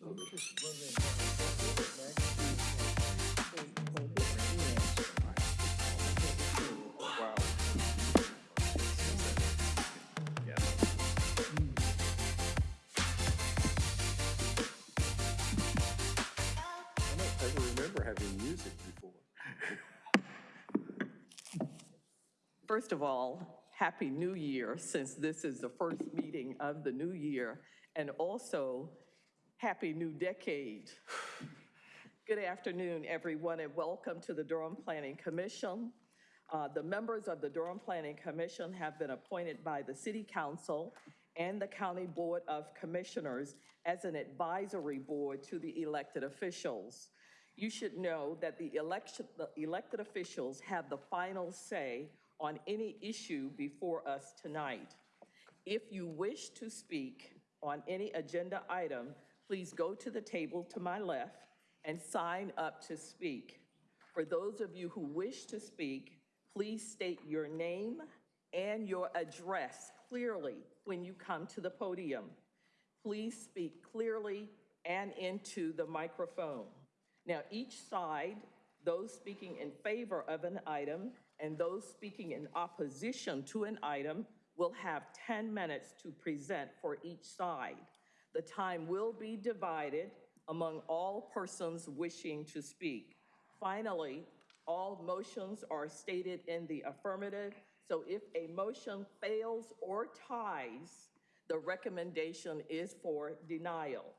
First of all, Happy New Year, since this is the first meeting of the new year, and also Happy New Decade. Good afternoon, everyone, and welcome to the Durham Planning Commission. Uh, The members of the Durham Planning Commission have been appointed by the City Council and the County Board of Commissioners as an advisory board to the elected officials. You should know that the election, the elected officials have the final say on any issue before us tonight. If you wish to speak on any agenda item, please go to the table to my left and sign up to speak. For those of you who wish to speak, please state your name and your address clearly when you come to the podium. Please speak clearly and into the microphone. Now, each side, those speaking in favor of an item and those speaking in opposition to an item will have 10 minutes to present for each side. The time will be divided among all persons wishing to speak. Finally, all motions are stated in the affirmative, so if a motion fails or ties, the recommendation is for denial.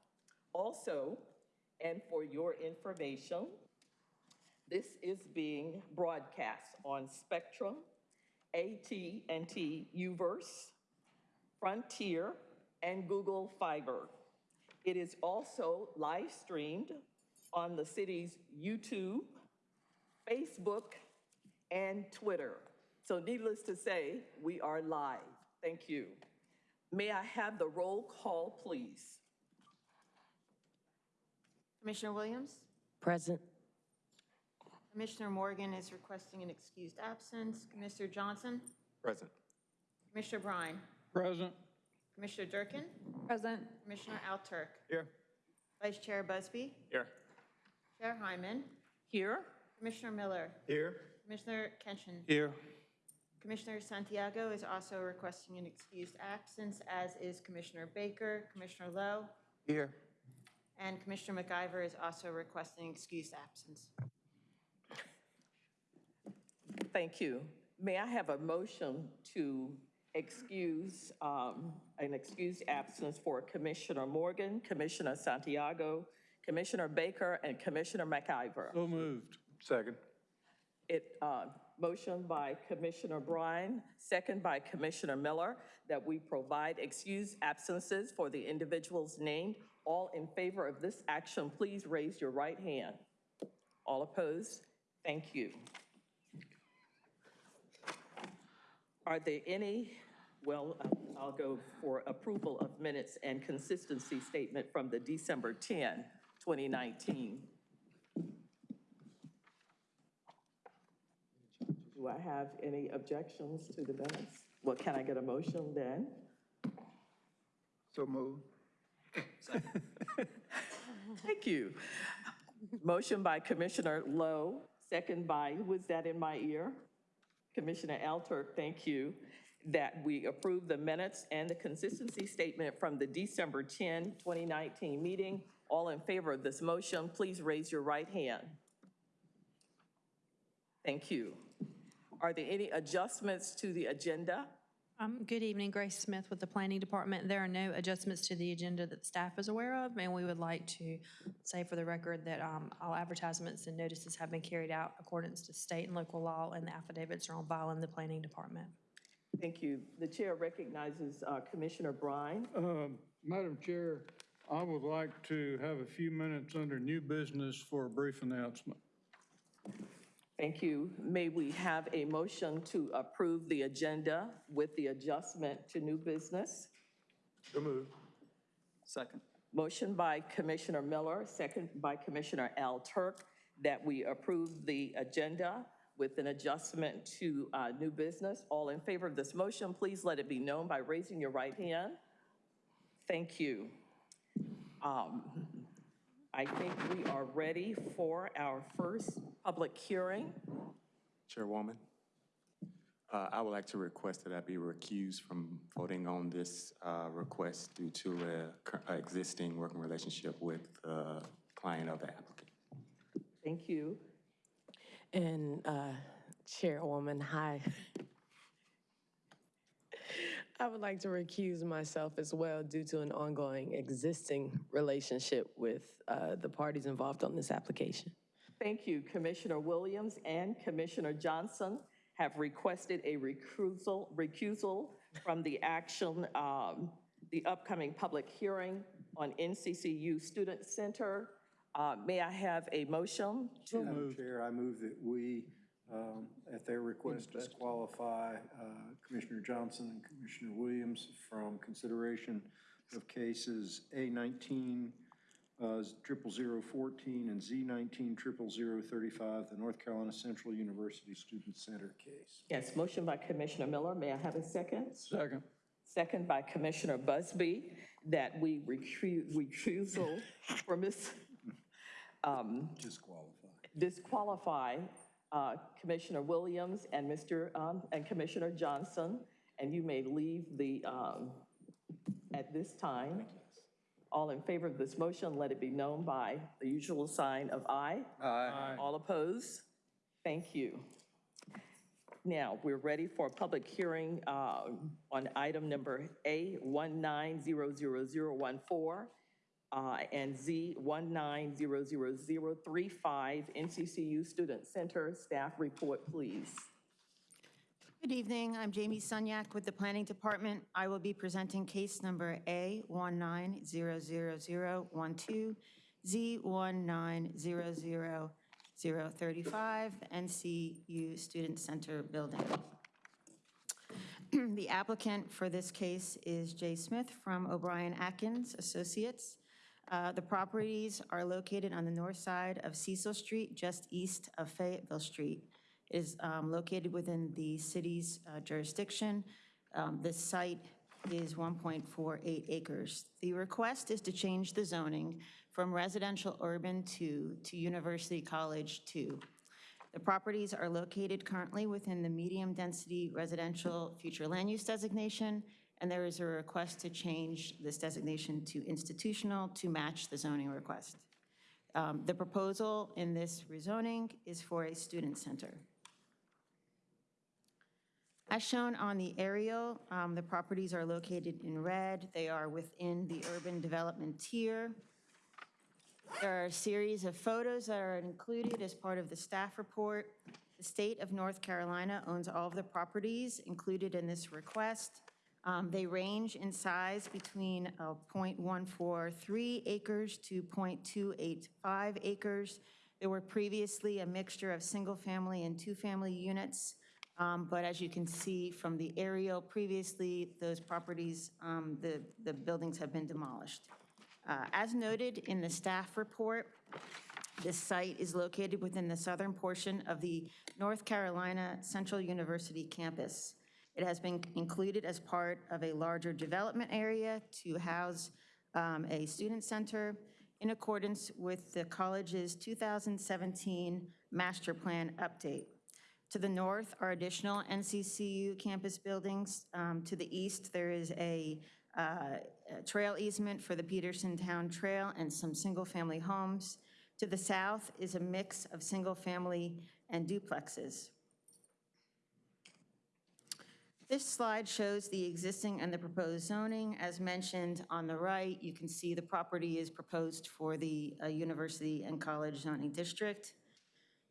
Also, and for your information, this is being broadcast on Spectrum, AT&T UVerse, Frontier, and Google Fiber. It is also live streamed on the city's YouTube, Facebook, and Twitter. So needless to say, we are live. Thank you. May I have the roll call, please? Commissioner Williams? Present. Commissioner Morgan is requesting an excused absence. Commissioner Johnson? Present. Commissioner Bryan? Present. Commissioner Durkin? Present. Commissioner Alturk? Here. Vice Chair Busby? Here. Chair Hyman? Here? Commissioner Miller? Here. Commissioner Kenshin? Here. Commissioner Santiago is also requesting an excused absence, as is Commissioner Baker, Commissioner Lowe, Here. and Commissioner McIver is also requesting excused absence. Thank you. May I have a motion to excuse, um, an excused absence for Commissioner Morgan, Commissioner Santiago, Commissioner Baker, and Commissioner McIver? So moved. Second. It, uh, motion by Commissioner Bryan, second by Commissioner Miller, that we provide excused absences for the individuals named. All in favor of this action, please raise your right hand. All opposed? Thank you. Are there any, well, I'll go for approval of minutes and consistency statement from the December 10, 2019. Do I have any objections to the minutes? Well, can I get a motion then? So moved. Thank you. Motion by Commissioner Lowe, second by, who was that in my ear? Commissioner Alturk, thank you, that we approve the minutes and the consistency statement from the December 10, 2019 meeting. All in favor of this motion, please raise your right hand. Thank you. Are there any adjustments to the agenda? Um, Good evening, Grace Smith with the Planning Department. There are no adjustments to the agenda that staff is aware of, and we would like to say for the record that um, all advertisements and notices have been carried out accordance to state and local law, and the affidavits are on file in the Planning Department. Thank you. The chair recognizes uh, Commissioner Bryan. Um, Madam Chair, I would like to have a few minutes under new business for a brief announcement. Thank you. May we have a motion to approve the agenda with the adjustment to new business? So moved. Second. Motion by Commissioner Miller, second by Commissioner Al Turk, that we approve the agenda with an adjustment to uh, new business. All in favor of this motion, please let it be known by raising your right hand. Thank you. Um, I think we are ready for our first public hearing. Chairwoman, uh, I would like to request that I be recused from voting on this uh, request due to a existing working relationship with the client of the applicant. Thank you. And uh, Chairwoman, hi. I would like to recuse myself as well due to an ongoing existing relationship with uh, the parties involved on this application. Thank you. Commissioner Williams and Commissioner Johnson have requested a recusal, recusal from the action, um, the upcoming public hearing on NCCU Student Center. Uh, May I have a motion? Madam Chair, I move that we, um, at their request, disqualify uh, Commissioner Johnson and Commissioner Williams from consideration of cases A nineteen uh, triple zero fourteen and Z nineteen triple zero thirty-five, the North Carolina Central University Student Center case. Yes, motion by Commissioner Miller. May I have a second? Second. Second by Commissioner Busby, that we recu- recusal from this, um, Disqualify. disqualify uh, Commissioner Williams and Mr., um, and Commissioner Johnson, and you may leave the, um, at this time. All in favor of this motion, let it be known by the usual sign of aye. Aye. All opposed? Thank you. Now, we're ready for a public hearing uh, on item number A 1900014 uh, and Z 1900035, NCCU Student Center. Staff report, please. Good evening, I'm Jamie Sunyak with the Planning Department. I will be presenting case number A 1900012, Z 1900035, NCU Student Center Building. The applicant for this case is Jay Smith from O'Brien Atkins Associates. Uh, The properties are located on the north side of Cecil Street, just east of Fayetteville Street. It is um, located within the city's uh, jurisdiction. Um, The site is 1.48 acres. The request is to change the zoning from residential urban to, to University College 2. The properties are located currently within the medium-density residential future land use designation, and there is a request to change this designation to institutional to match the zoning request. Um, The proposal in this rezoning is for a student center. As shown on the aerial, um, the properties are located in red. They are within the urban development tier. There are a series of photos that are included as part of the staff report. The state of North Carolina owns all of the properties included in this request. Um, They range in size between uh, .143 acres to .285 acres. There were previously a mixture of single-family and two-family units, um, but as you can see from the aerial previously, those properties, um, the the buildings have been demolished. Uh, As noted in the staff report, this site is located within the southern portion of the North Carolina Central University campus. It has been included as part of a larger development area to house um, a student center in accordance with the college's 2017 master plan update. To the north are additional NCCU campus buildings. Um, To the east, there is a uh, a trail easement for the Peterson Town Trail and some single-family homes. To the south is a mix of single-family and duplexes. This slide shows the existing and the proposed zoning. As mentioned on the right, you can see the property is proposed for the uh, university and college zoning district.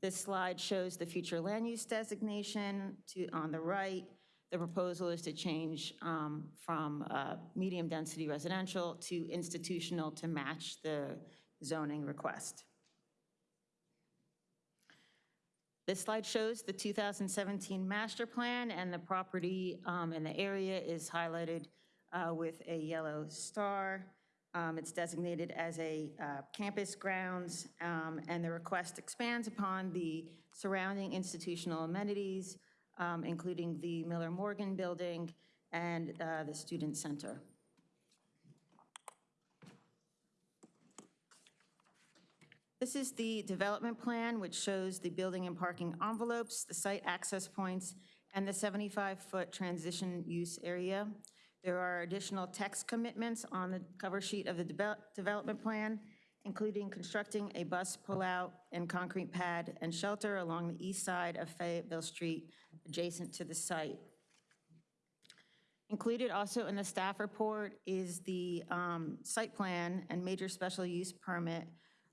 This slide shows the future land use designation to, on the right. The proposal is to change um, from uh, medium-density residential to institutional to match the zoning request. This slide shows the 2017 master plan, and the property um, in the area is highlighted uh, with a yellow star. Um, It's designated as a uh, campus grounds, um, and the request expands upon the surrounding institutional amenities, um, including the Miller Morgan Building and uh, the Student Center. This is the development plan, which shows the building and parking envelopes, the site access points, and the 75-foot transition use area. There are additional text commitments on the cover sheet of the devel- development plan, including constructing a bus pullout and concrete pad and shelter along the east side of Fayetteville Street, adjacent to the site. Included also in the staff report is the um, site plan and major special use permit,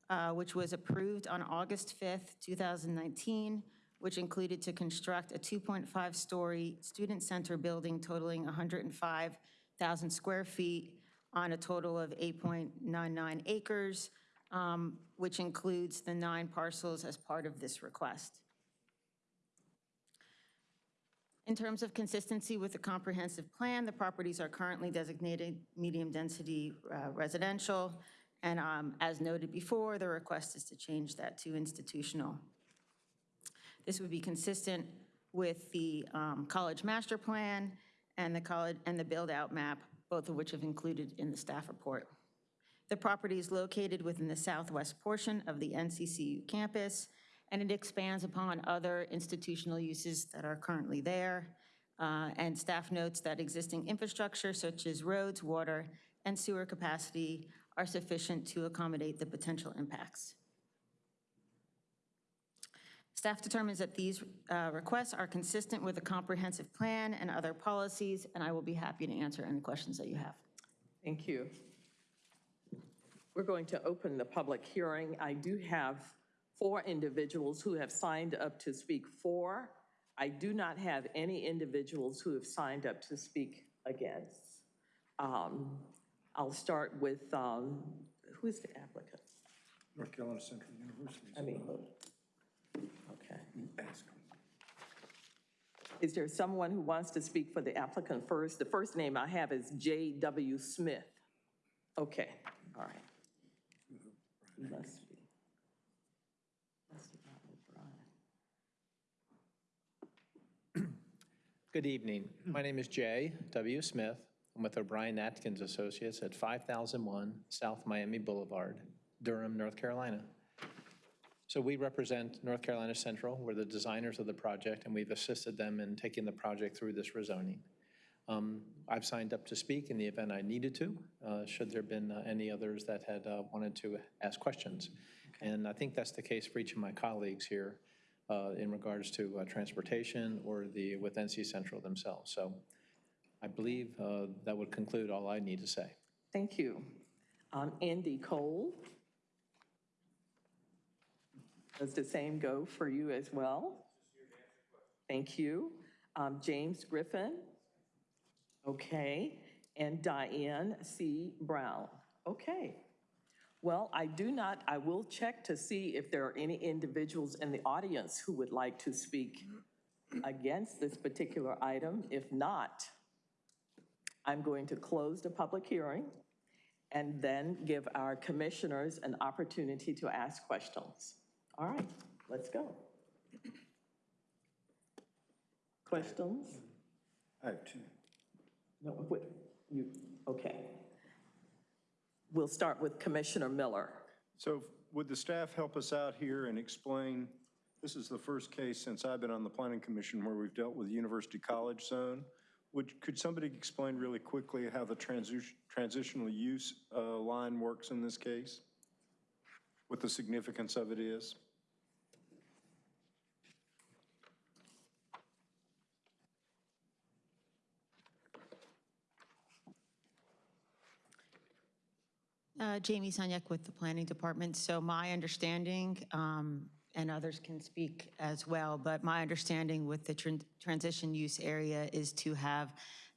uh, which was approved on August 5th, 2019, which included to construct a 2.5-story student center building totaling 105,000 square feet on a total of 8.99 acres, um, which includes the nine parcels as part of this request. In terms of consistency with the comprehensive plan, the properties are currently designated medium-density uh, residential, and um, as noted before, the request is to change that to institutional. This would be consistent with the um, college master plan and the college, and the build-out map, both of which have included in the staff report. The property is located within the southwest portion of the NCCU campus, and it expands upon other institutional uses that are currently there. Uh, And staff notes that existing infrastructure such as roads, water, and sewer capacity are sufficient to accommodate the potential impacts. Staff determines that these uh, requests are consistent with the comprehensive plan and other policies, and I will be happy to answer any questions that you have. Thank you. We're going to open the public hearing. I do have four individuals who have signed up to speak for. I do not have any individuals who have signed up to speak against. Um, I'll start with, um, who is the applicant? North Carolina Central University. I mean, okay. Is there someone who wants to speak for the applicant first? The first name I have is J.W. Smith. Okay, all right. Must be. Must be O'Brien. Good evening. My name is Jay W. Smith. I'm with O'Brien Atkins Associates at 5001 South Miami Boulevard, Durham, North Carolina. So we represent North Carolina Central. We're the designers of the project, and we've assisted them in taking the project through this rezoning. Um, I've signed up to speak in the event I needed to, uh, should there been uh, any others that had uh, wanted to ask questions. And I think that's the case for each of my colleagues here uh, in regards to uh, transportation or the, with NC Central themselves. So I believe uh, that would conclude all I need to say. Thank you. Um, Andy Cole? Does the same go for you as well? Thank you. Um, James Griffin? Okay. And Diane C. Brown? Okay. Well, I do not, I will check to see if there are any individuals in the audience who would like to speak against this particular item. If not, I'm going to close the public hearing and then give our commissioners an opportunity to ask questions. All right, let's go. Questions? I have two. No, what, you, okay. We'll start with Commissioner Miller. So would the staff help us out here and explain, this is the first case since I've been on the planning commission where we've dealt with the University College Zone. Would, could somebody explain really quickly how the transition, transitional use uh, line works in this case? What the significance of it is? Uh, Jamie Sunyak with the Planning Department. So my understanding, um, and others can speak as well, but my understanding with the tran- transition use area is to have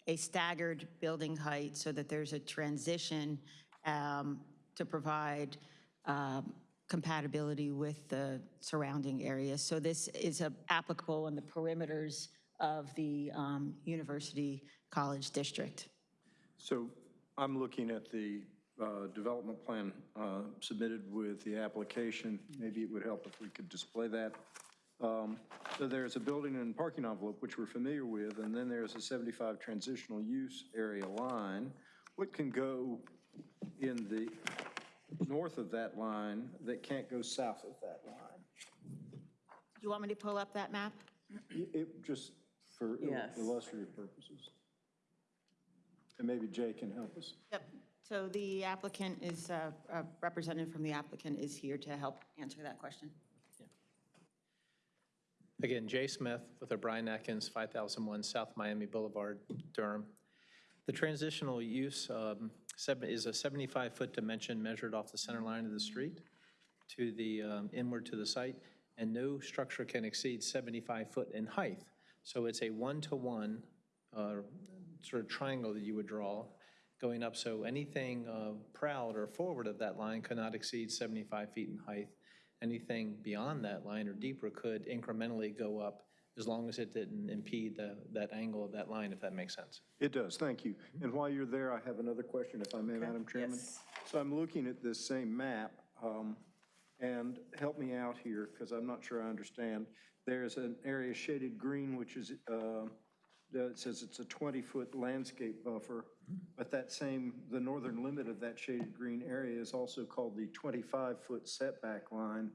a staggered building height so that there's a transition um, to provide um, compatibility with the surrounding areas. So this is applicable in the perimeters of the um, University College District. So I'm looking at the uh, development plan uh, submitted with the application. Maybe it would help if we could display that. Um, So there's a building and parking envelope, which we're familiar with, and then there's a 75 transitional use area line. What can go in the north north of that line that can't go south of that line. Do you want me to pull up that map? It- It, just for Yes. illustrative purposes. And maybe Jay can help us. Yep. So the applicant is, uh, a representative from the applicant is here to help answer that question. Again, Jay Smith with O'Brien Atkins, 5001 South Miami Boulevard, Durham. The transitional use um, is a 75-foot dimension measured off the center line of the street to the, um, inward to the site, and no structure can exceed 75 foot in height. So it's a one-to-one uh, sort of triangle that you would draw going up, so anything uh, proud or forward of that line could not exceed 75 feet in height. Anything beyond that line or deeper could incrementally go up as long as it didn't impede the, that angle of that line, if that makes sense. It does, thank you. And while you're there, I have another question, if I may, Madam Chairman. Yes. So I'm looking at this same map, um, and help me out here, because I'm not sure I understand. There's an area shaded green, which is, uh, that says it's a 20-foot landscape buffer, but that same, the northern limit of that shaded green area is also called the 25-foot setback line,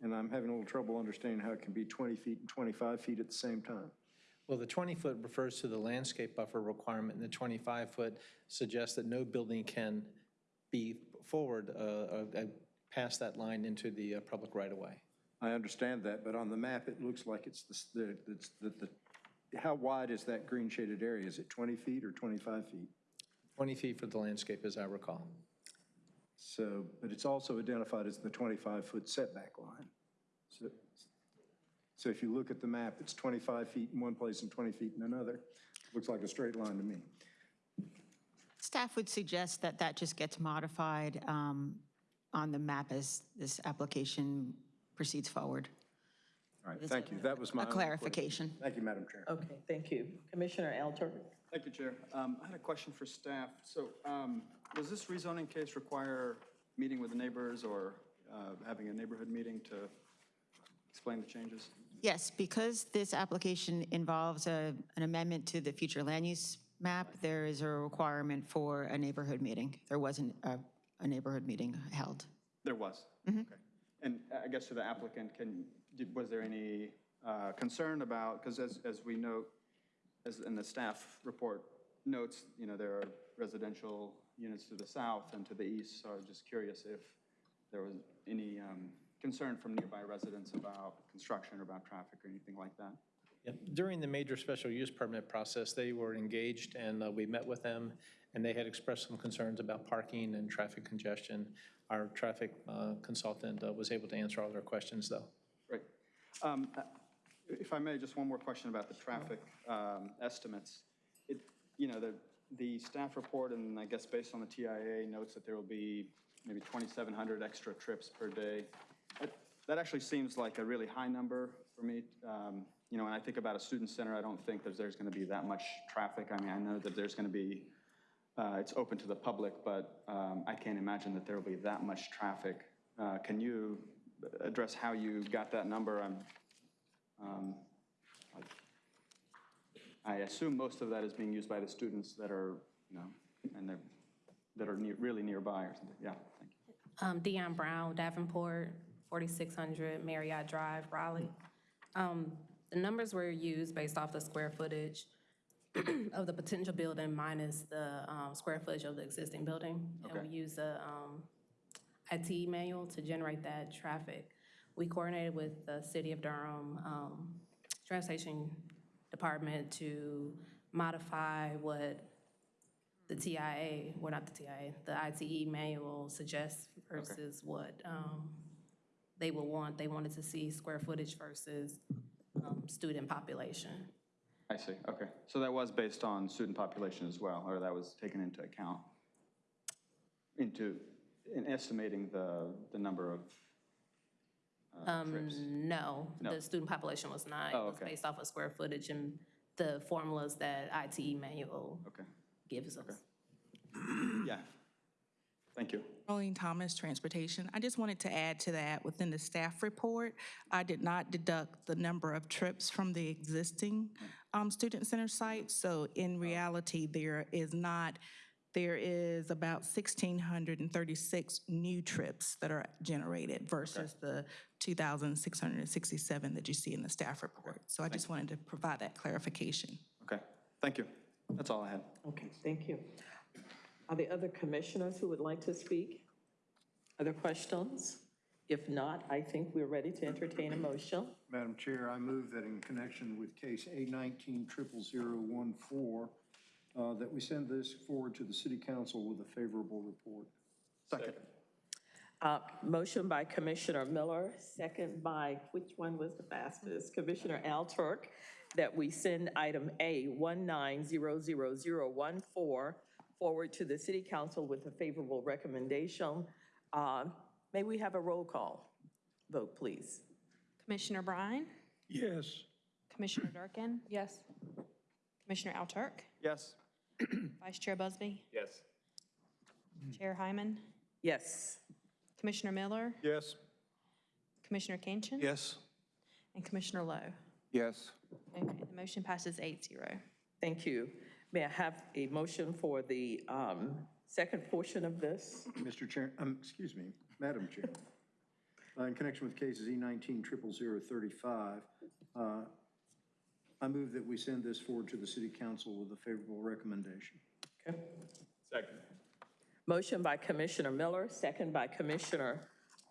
and I'm having a little trouble understanding how it can be 20 feet and 25 feet at the same time. Well, the 20-foot refers to the landscape buffer requirement, and the 25-foot suggests that no building can be forward uh, uh, uh, past that line into the uh, public right-of-way. I understand that, but on the map, it looks like it's the, the, it's the, the, how wide is that green shaded area? Is it 20 feet or 25 feet? 20 feet for the landscape, as I recall. So, but it's also identified as the 25-foot setback line. So, so if you look at the map, it's 25 feet in one place and 20 feet in another. Looks like a straight line to me. Staff would suggest that that just gets modified um, on the map as this application proceeds forward. All right, thank you. That was my A only question. clarification. Thank you, Madam Chair. Okay, thank you. Commissioner Alter? Thank you, Chair. Um, I had a question for staff. So um, does this rezoning case require meeting with the neighbors or uh, having a neighborhood meeting to explain the changes? Yes, because this application involves a- an amendment to the future land use map, there is a requirement for a neighborhood meeting. There wasn't a a neighborhood meeting held. There was? Okay. And I guess to the applicant, can, did- was there any uh, concern about, because as, as we note, as in the staff report notes, you know, there are residential units to the south and to the east, so I was just curious if there was any um, concern from nearby residents about construction or about traffic or anything like that? Yep. During the major special use permit process, they were engaged, and uh, we met with them, and they had expressed some concerns about parking and traffic congestion. Our traffic uh, consultant uh, was able to answer all their questions, though. Um, uh, If I may, just one more question about the traffic um, estimates. It, you know, the, the staff report, and I guess based on the TIA, notes that there will be maybe 2,700 extra trips per day. That- That actually seems like a really high number for me. Um, You know, when I think about a student center, I don't think that there's going to be that much traffic. I mean, I know that there's going to be, uh, it's open to the public, but um, I can't imagine that there will be that much traffic. Uh, Can you address how you got that number? I'm, um, I assume most of that is being used by the students that are, you know, and they're, that are near, really nearby or something. Yeah, thank you. Um, Dion Brown, Davenport, 4600 Marriott Drive, Raleigh. Um, The numbers were used based off the square footage of the potential building minus the um, square footage of the existing building. And we use the um, ITE manual to generate that traffic. We coordinated with the City of Durham um, Transportation Department to modify what the TIA, well, not the TIA, the ITE manual suggests versus what um, they would want. They wanted to see square footage versus um, student population. I see, okay. So that was based on student population as well, or that was taken into account? Into, in estimating the, the number of uh, trips? Um, No, No. the student population was not. Oh, It was okay. based off of square footage and the formulas that ITE manual Okay, gives us. yeah. Thank you. Arlene Thomas, Transportation. I just wanted to add to that, within the staff report, I did not deduct the number of trips from the existing um, student center site. So in reality, there is not there is about 1,636 new trips that are generated versus the 2,667 that you see in the staff report. So I just wanted to provide that clarification. Okay, thank you. That's all I had. Okay, thank you. Are there other commissioners who would like to speak? Other questions? If not, I think we're ready to entertain a motion. Madam Chair, I move that in connection with case A nineteen triple zero one four, uh, that we send this forward to the city council with a favorable report. Second. Uh, Motion by Commissioner Miller, second by, which one was the fastest? Commissioner Al Turk, that we send item A 190014 forward to the city council with a favorable recommendation. Uh, May we have a roll call vote, please? Commissioner Bryan, Yes. Commissioner Durkin, Yes. Commissioner Alturk, Yes. Vice Chair Busby, Yes. Chair Hyman, Yes. Commissioner Miller, Yes. Commissioner Kinchin. Yes. And Commissioner Lowe. Yes. Okay, the motion passes eight zero. Thank you. May I have a motion for the um, second portion of this? Mr. Chair, um, excuse me, Madam Chair. Uh, In connection with cases E nineteen triple zero thirty-five, uh, I move that we send this forward to the city council with a favorable recommendation. Okay. Second. Motion by Commissioner Miller, second by Commissioner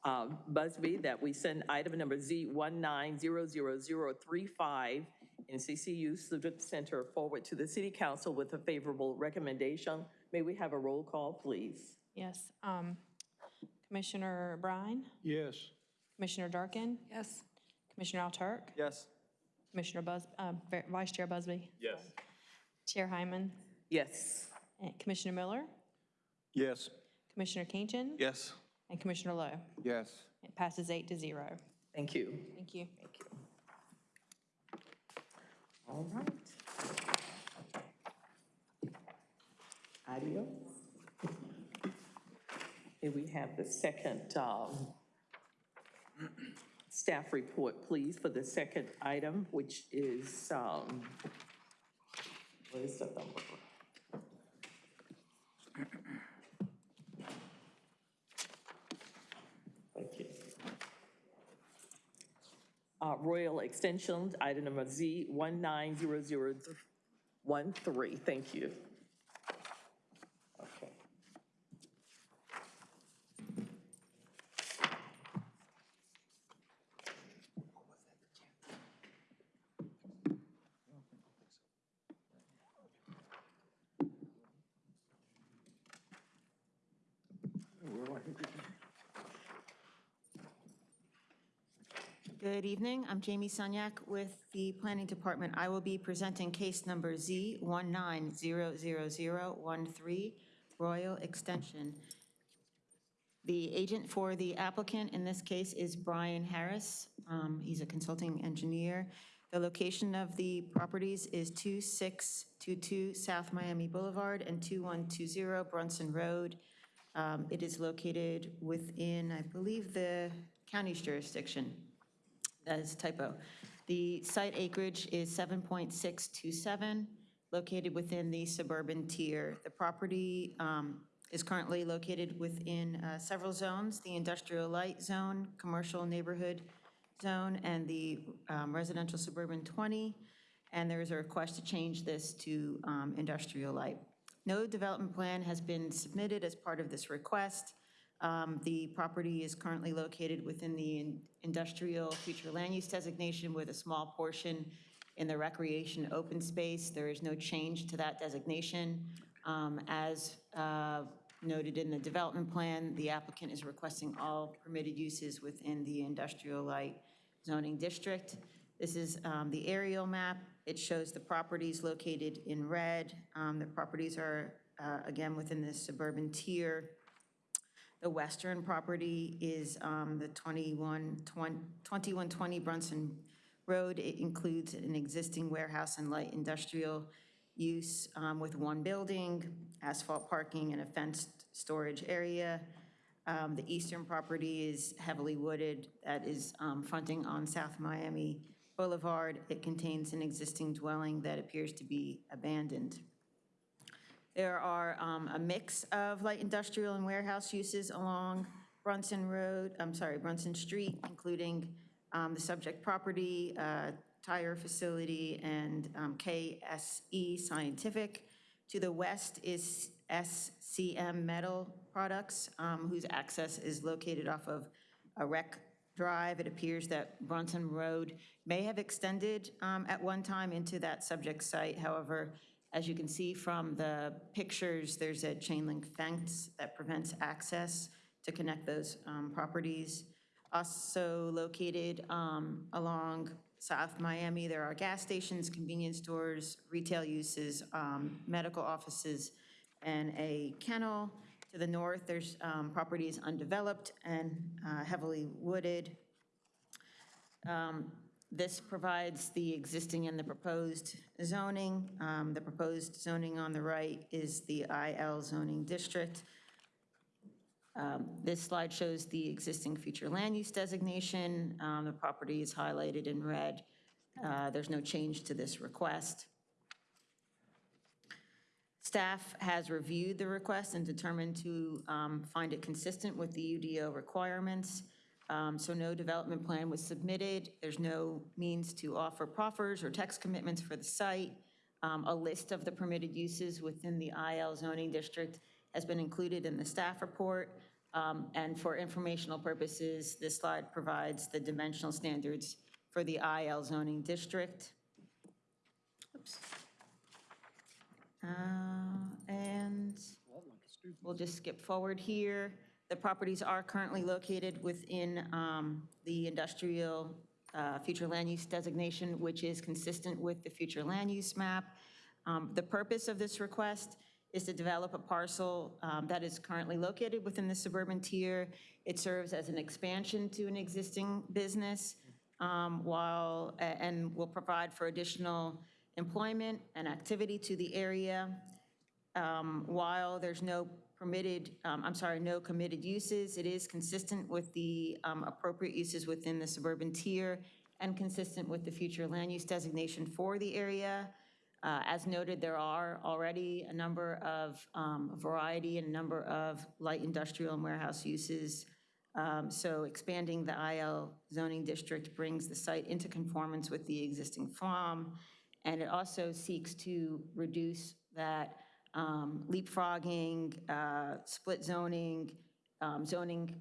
um, Busby, that we send item number Z 1900035 NCCU Civic Center forward to the city council with a favorable recommendation. May we have a roll call, please? Yes, um, Commissioner Bryan, Yes. Commissioner Durkin, Yes. Commissioner Alturk, Yes. Commissioner Bus, uh, Vice Chair Busby, Yes. Chair Hyman, Yes. and Commissioner Miller, Yes. Commissioner Kinchin. Yes. And Commissioner Lowe. Yes. It passes eight to zero. Thank you. Thank you. Thank you. All right. Adios. May we have the second um, staff report, please, for the second item, which is, um, what is the number? Thank you. Uh, Royal Extensions, item number Z 190013. Thank you. Okay. Good evening. I'm Jamie Sunyak with the Planning Department. I will be presenting case number Z 1900013, Royal Extension. The agent for the applicant in this case is Brian Harris. Um, He's a consulting engineer. The location of the properties is 2622 South Miami Boulevard and 2120 Brunson Road. Um, It is located within, I believe, the county's jurisdiction. That is typo. The site acreage is 7.627, located within the suburban tier. The property um, is currently located within uh, several zones, the industrial light zone, commercial neighborhood zone, and the um, residential suburban 20. And there is a request to change this to um, industrial light. No development plan has been submitted as part of this request. Um, The property is currently located within the in- industrial future land use designation with a small portion in the recreation open space. There is no change to that designation. Um, As uh, noted in the development plan, the applicant is requesting all permitted uses within the industrial light zoning district. This is um, the aerial map. It shows the properties located in red. Um, The properties are, uh, again, within the suburban tier. The western property is um, the 21 2120 Brunson Road. It includes an existing warehouse and light industrial use um, with one building, asphalt parking, and a fenced storage area. Um, The eastern property is heavily wooded, that is um, fronting on South Miami Boulevard. It contains an existing dwelling that appears to be abandoned. There are um, a mix of light industrial and warehouse uses along Brunson Road, I'm sorry, Brunson Street, including um, the subject property, uh, tire facility, and um, KSE Scientific. To the west is SCM Metal Products, um, whose access is located off of a rec drive. It appears that Brunson Road may have extended um, at one time into that subject site. However, as you can see from the pictures, there's a chain link fence that prevents access to connect those um, properties. Also located um, along South Miami, there are gas stations, convenience stores, retail uses, um, medical offices, and a kennel. To the north, there's um, properties undeveloped and uh, heavily wooded. Um, This provides the existing and the proposed zoning. Um, The proposed zoning on the right is the IL zoning district. Um, This slide shows the existing future land use designation. Um, The property is highlighted in red. Uh, There's no change to this request. Staff has reviewed the request and determined to um, find it consistent with the UDO requirements. Um, So no development plan was submitted. There's no means to offer proffers or text commitments for the site. Um, A list of the permitted uses within the IL zoning district has been included in the staff report. Um, And for informational purposes, this slide provides the dimensional standards for the IL zoning district. Oops. Uh, And we'll just skip forward here. The properties are currently located within um, the industrial uh, future land use designation, which is consistent with the future land use map. Um, The purpose of this request is to develop a parcel um, that is currently located within the suburban tier. It serves as an expansion to an existing business um, while, and will provide for additional employment and activity to the area. Um, While there's no permitted, um, I'm sorry, no committed uses, it is consistent with the um, appropriate uses within the suburban tier and consistent with the future land use designation for the area. Uh, As noted, there are already a number of, um, variety and a number of light industrial and warehouse uses. Um, So expanding the IL zoning district brings the site into conformance with the existing farm. And it also seeks to reduce that um, leapfrogging, uh, split zoning, um, zoning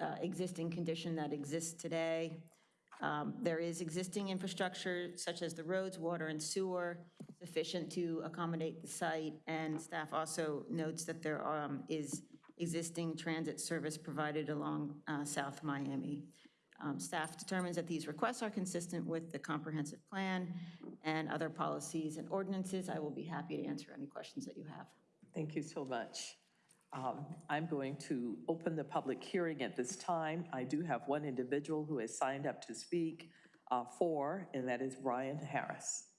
uh, existing condition that exists today. Um, There is existing infrastructure such as the roads, water, and sewer sufficient to accommodate the site. And staff also notes that there um, is existing transit service provided along uh, South Miami. Um, Staff determines that these requests are consistent with the comprehensive plan and other policies and ordinances. I will be happy to answer any questions that you have. Thank you so much. Um, I'm going to open the public hearing at this time. I do have one individual who has signed up to speak uh, for, and that is Brian Harris.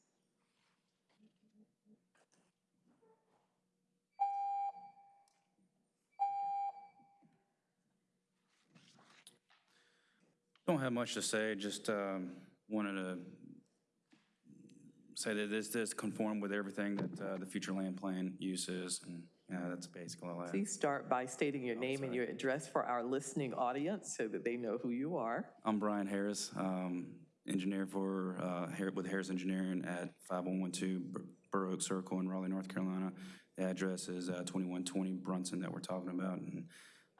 Don't have much to say, just um, wanted to say that this does conform with everything that uh, the future land plan uses, and yeah, that's basically all I have. Please start by stating your name and your address for our listening audience so that they know who you are. I'm Brian Harris, um, engineer for, uh, Har- with Harris Engineering at 5112 Bur- Oak Circle in Raleigh, North Carolina. The address is uh, 2120 Brunson that we're talking about, and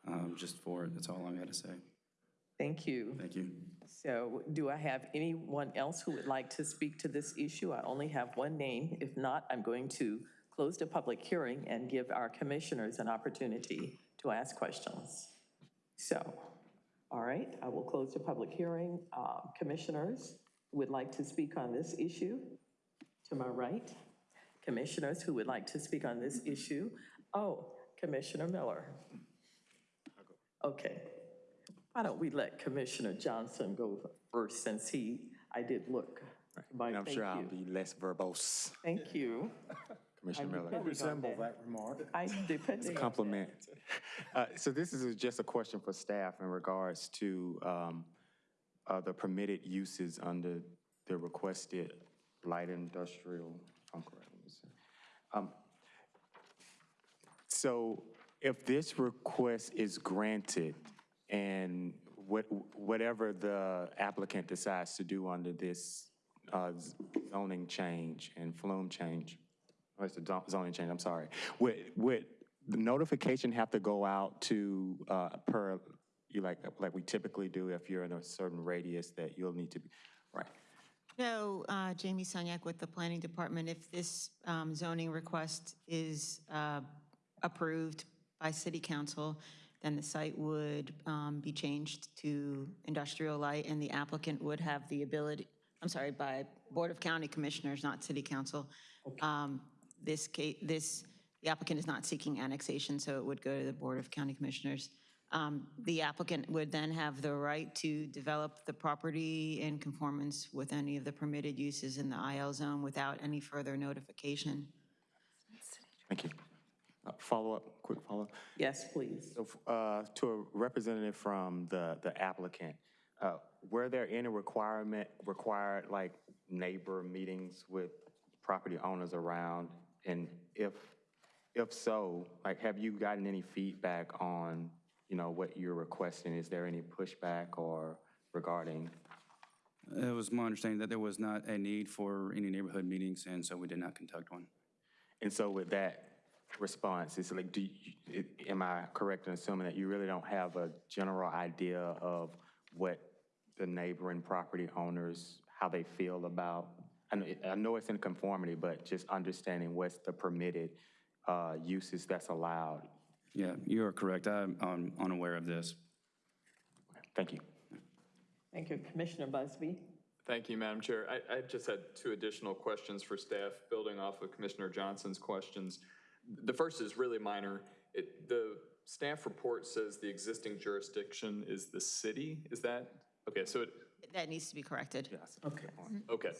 um, just for it, that's all I got to say. Thank you. Thank you. So do I have anyone else who would like to speak to this issue? I only have one name. If not, I'm going to close the public hearing and give our commissioners an opportunity to ask questions. So, all right, I will close the public hearing. Uh, Commissioners would like to speak on this issue? To my right. Commissioners who would like to speak on this issue? Oh, Commissioner Miller. Okay. Why don't we let Commissioner Johnson go first, since he, I did look. But And I'm thank sure I'll you. be less verbose, Thank you. Commissioner I Miller. depended on Resemble that remark. I depending on compliment. Uh, So this is just a question for staff in regards to um, uh, the permitted uses under the requested light industrial, if I'm correct, let me see. Um, So if this request is granted and what, whatever the applicant decides to do under this uh, zoning change and FLUM change, or it's the zoning change, I'm sorry, would, would the notification have to go out to, uh, per, you like, like we typically do if you're in a certain radius that you'll need to be, right? No, uh, Jamie Sunyak with the Planning Department, if this um, zoning request is uh, approved by City Council, then the site would um, be changed to industrial light, and the applicant would have the ability, I'm sorry, by Board of County Commissioners, not City Council. Um, This case, this, the applicant is not seeking annexation, so it would go to the Board of County Commissioners. Um, The applicant would then have the right to develop the property in conformance with any of the permitted uses in the IL zone without any further notification. Thank you. Uh, Follow-up, quick follow-up. Yes, please. So, uh, To a representative from the the applicant, uh, were there any requirement, required like neighbor meetings with property owners around? And if, if so, like, have you gotten any feedback on, you know, what you're requesting? Is there any pushback or regarding? It was my understanding that there was not a need for any neighborhood meetings, and so we did not conduct one. And so with that response, it's like, do, you- am I correct in assuming that you really don't have a general idea of what the neighboring property owners, how they feel about? I know, I know it's in conformity, but just understanding what's the permitted uh, uses that's allowed. Yeah, you are correct. I'm um, unaware of this. Thank you. Thank you. Commissioner Busby? Thank you, Madam Chair. I, I just had two additional questions for staff, building off of Commissioner Johnson's questions. The first is really minor. It, the staff report says the existing jurisdiction is the city. Is that, okay, so it, That needs to be corrected. Yes. Okay. okay.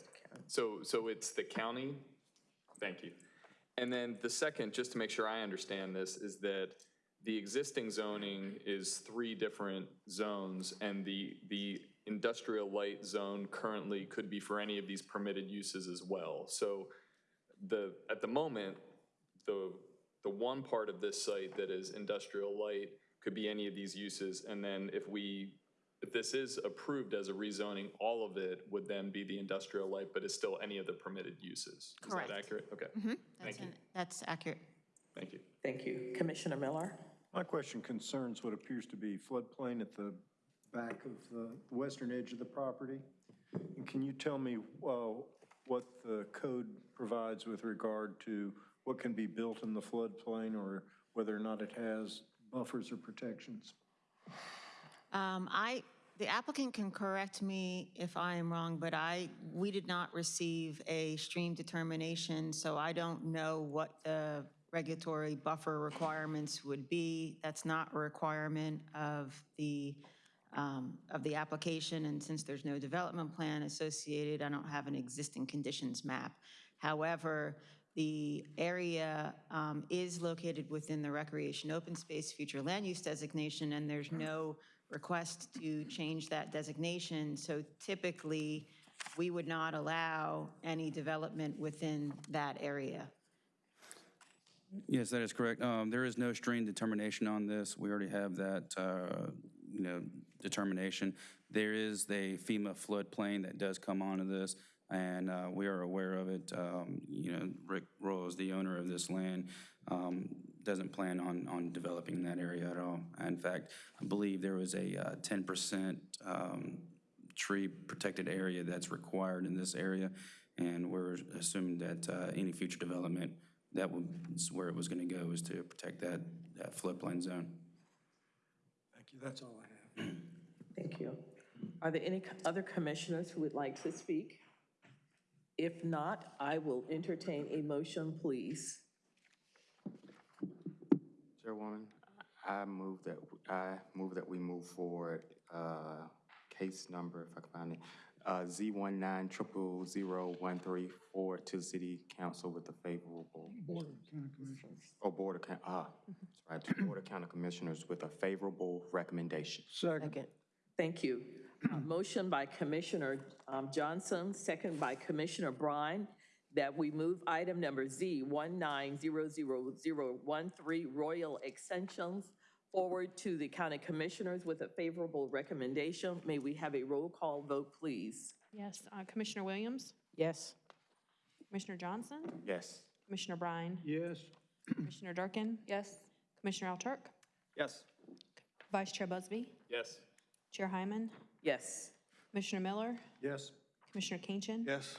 So, so it's the county? Thank you. And then the second, just to make sure I understand this, is that the existing zoning is three different zones, and the, the industrial light zone currently could be for any of these permitted uses as well. So the, at the moment, the, the one part of this site that is industrial light could be any of these uses, and then if we, if this is approved as a rezoning, all of it would then be the industrial light, but is still any of the permitted uses. Correct. Is that accurate? Okay. That's Thank you. an- That's accurate. Thank you. Thank you. Commissioner Miller? My question concerns what appears to be floodplain at the back of the western edge of the property. And Can you tell me uh, what the code provides with regard to what can be built in the floodplain or whether or not it has buffers or protections? Um, I, the applicant can correct me if I am wrong, but I, we did not receive a stream determination, so I don't know what the regulatory buffer requirements would be. That's not a requirement of the, um, of the application, and since there's no development plan associated, I don't have an existing conditions map. However, the area um, is located within the recreation open space future land use designation, and there's no request to change that designation. So typically, we would not allow any development within that area. Yes, that is correct. Um, There is no stream determination on this. We already have that, uh, you know, determination. There is a FEMA floodplain that does come onto this, and uh, we are aware of it. Um, You know, Rick Royal is the owner of this land, um, doesn't plan on, on developing that area at all. In fact, I believe there was a uh, 10% um, tree protected area that's required in this area, and we're assuming that uh, any future development, that was where it was going to go, is to protect that, that floodplain zone. Thank you, that's all I have. Thank you. Are there any other commissioners who would like to speak? If not, I will entertain a motion, please. Chairwoman, I move that, I move that we move forward, uh, case number, if I can find it, uh, Z one nine triple zero one three forward to city council with a favorable, Board of County Commissioners. or board of, Coun- ah, that's right, to board of county commissioners with a favorable recommendation. Second. Second. Thank you. Uh, Motion by Commissioner um, Johnson, second by Commissioner Bryan, that we move item number Z 1900013 Royal Extensions forward to the county commissioners with a favorable recommendation. May we have a roll call vote, please? Yes, uh, Commissioner Williams, Yes. Commissioner Johnson, Yes. Commissioner Bryan, Yes. Commissioner Durkin, Yes. Commissioner Alturk, Yes. Vice Chair Busby, Yes. Chair Hyman, Yes. Commissioner Miller, Yes. Commissioner Kinchin, Yes.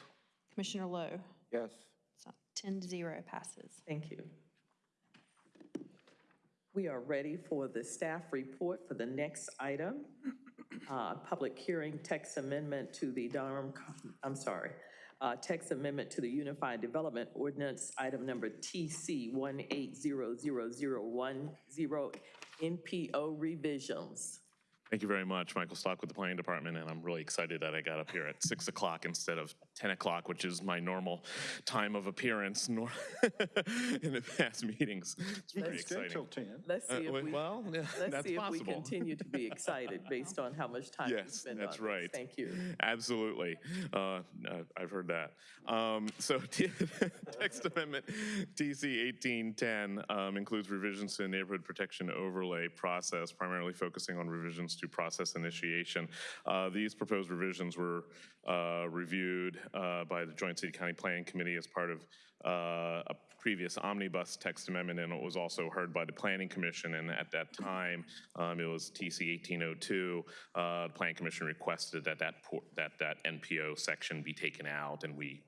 Commissioner Lowe. Yes. So 10 to 0 passes. Thank you. We are ready for the staff report for the next item. Uh, Public hearing text amendment to the Durham, I'm sorry, uh, text amendment to the Unified Development Ordinance, item number TC 1800010, NPO revisions. Thank you very much, Michael Stock with the Planning Department, and I'm really excited that I got up here at 6 o'clock instead of 10 o'clock, which is my normal time of appearance nor- in the past meetings. It's very Stay till exciting. 10. Let's see Uh, if we, Well, yeah, let's that's see if we possible. continue to be excited based on how much time we Yes, spend on that's this. right. Thank you. Absolutely. Uh, no, I've heard that. Um, So text amendment TC 1810 um, includes revisions to the neighborhood protection overlay process, primarily focusing on revisions to process initiation. Uh, These proposed revisions were uh, reviewed uh, by the Joint City County Planning Committee as part of uh, a previous omnibus text amendment, and it was also heard by the Planning Commission, and at that time, um, it was TC 1802. Uh, The Planning Commission requested that that, that that NPO section be taken out, and we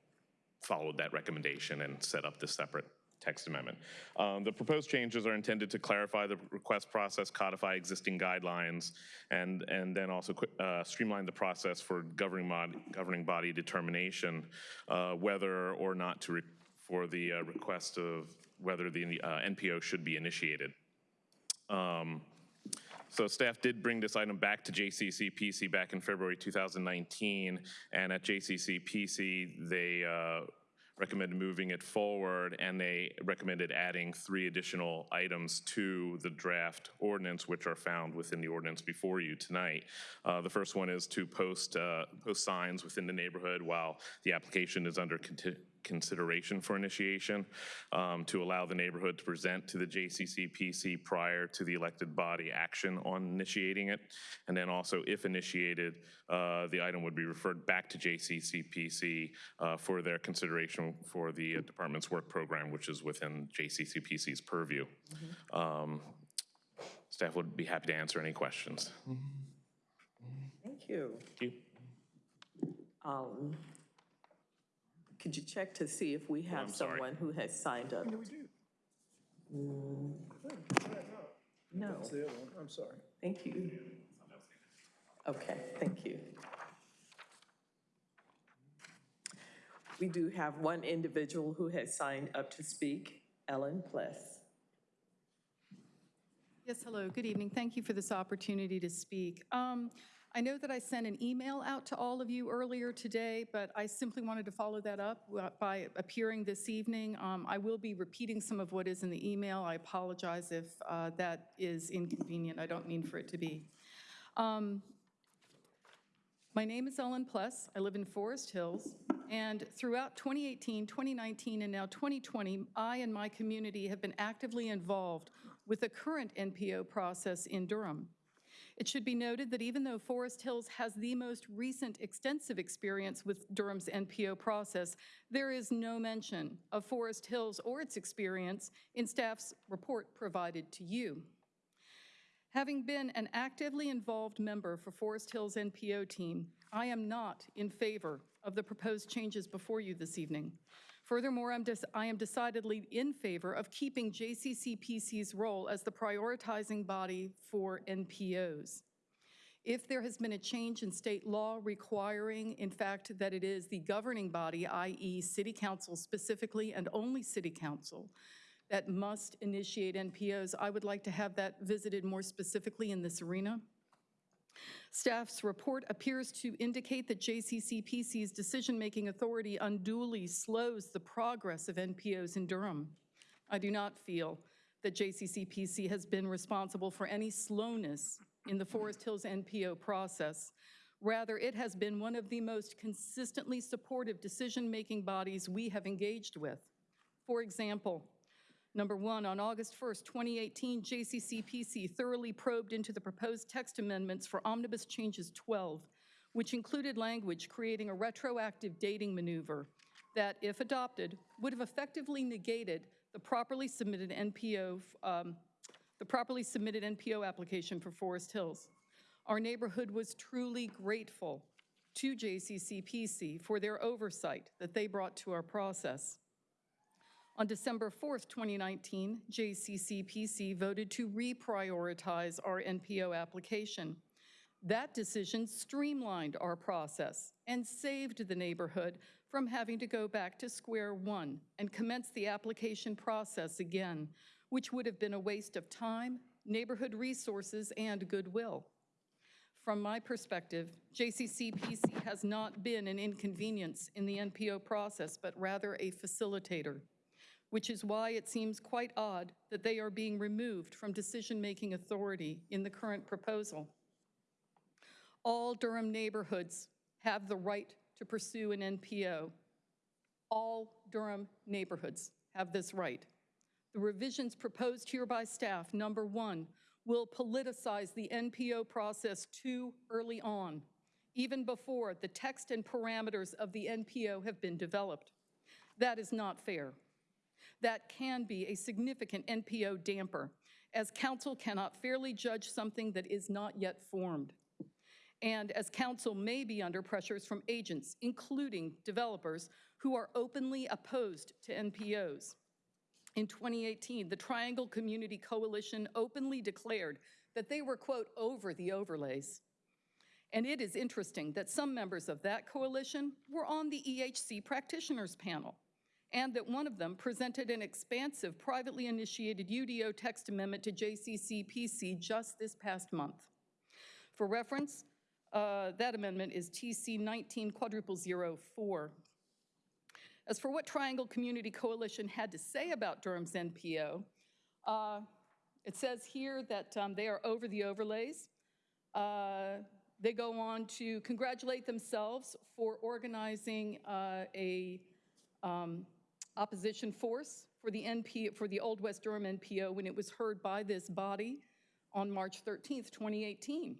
followed that recommendation and set up the separate text amendment. Um, The proposed changes are intended to clarify the request process, codify existing guidelines, and, and then also uh, streamline the process for governing mod, governing body determination, uh, whether or not to, for the uh, request of whether the uh, NPO should be initiated. Um, So staff did bring this item back to JCCPC back in February 2019, and at JCCPC, they uh, recommended moving it forward, and they recommended adding three additional items to the draft ordinance, which are found within the ordinance before you tonight. Uh, The first one is to post, uh, post signs within the neighborhood while the application is under consideration for initiation, um, to allow the neighborhood to present to the JCCPC prior to the elected body action on initiating it. And then also, if initiated, uh, the item would be referred back to JCCPC uh, for their consideration for the uh, department's work program, which is within JCCPC's purview. Um, Staff would be happy to answer any questions. Thank you. Thank you. Um, Could you check to see if we have I'm sorry. someone who has signed up? we do? Mm, No, That's the other one. I'm sorry. thank you. Okay, thank you. We do have one individual who has signed up to speak, Ellen Pless. Yes, hello, good evening. Thank you for this opportunity to speak. Um, I know that I sent an email out to all of you earlier today, but I simply wanted to follow that up uh, by appearing this evening. Um, I will be repeating some of what is in the email. I apologize if uh, that is inconvenient. I don't mean for it to be. Um, my name is Ellen Pless. I live in Forest Hills. And throughout 2018, 2019, and now 2020, I and my community have been actively involved with the current NPO process in Durham. It should be noted that even though Forest Hills has the most recent extensive experience with Durham's NPO process, there is no mention of Forest Hills or its experience in staff's report provided to you. Having been an actively involved member for Forest Hills NPO team, I am not in favor of the proposed changes before you this evening. Furthermore, I'm I am decidedly in favor of keeping JCCPC's role as the prioritizing body for NPOs. If there has been a change in state law requiring, in fact, that it is the governing body, i.e. City Council specifically and only City Council, that must initiate NPOs, I would like to have that visited more specifically in this arena. Staff's report appears to indicate that JCCPC's decision-making authority unduly slows the progress of NPOs in Durham. I do not feel that JCCPC has been responsible for any slowness in the Forest Hills NPO process. Rather, it has been one of the most consistently supportive decision-making bodies we have engaged with. For example, number one, on August 1st, 2018, JCCPC thoroughly probed into the proposed text amendments for Omnibus Changes 12, which included language creating a retroactive dating maneuver that, if adopted, would have effectively negated the properly submitted NPO, um, the properly submitted NPO application for Forest Hills. Our neighborhood was truly grateful to JCCPC for their oversight that they brought to our process. On December 4th, 2019, JCCPC voted to reprioritize our NPO application. That decision streamlined our process and saved the neighborhood from having to go back to square one and commence the application process again, which would have been a waste of time, neighborhood resources, and goodwill. From my perspective, JCCPC has not been an inconvenience in the NPO process, but rather a facilitator, which is why it seems quite odd that they are being removed from decision-making authority in the current proposal. All Durham neighborhoods have the right to pursue an NPO. All Durham neighborhoods have this right. The revisions proposed here by staff, number one, will politicize the NPO process too early on, even before the text and parameters of the NPO have been developed. That is not fair. That can be a significant NPO damper, as council cannot fairly judge something that is not yet formed. And as council may be under pressures from agents, including developers, who are openly opposed to NPOs. In 2018, the Triangle Community Coalition openly declared that they were, quote, over the overlays. And it is interesting that some members of that coalition were on the EHC practitioners panel, and that one of them presented an expansive privately initiated UDO text amendment to JCCPC just this past month. For reference, uh, that amendment is TC 19 quadruple zero four. As for what Triangle Community Coalition had to say about Durham's NPO, uh, it says here that um, they are over the overlays. Uh, they go on to congratulate themselves for organizing uh, a um, opposition force for the NP for the Old West Durham NPO when it was heard by this body on March 13th, 2018.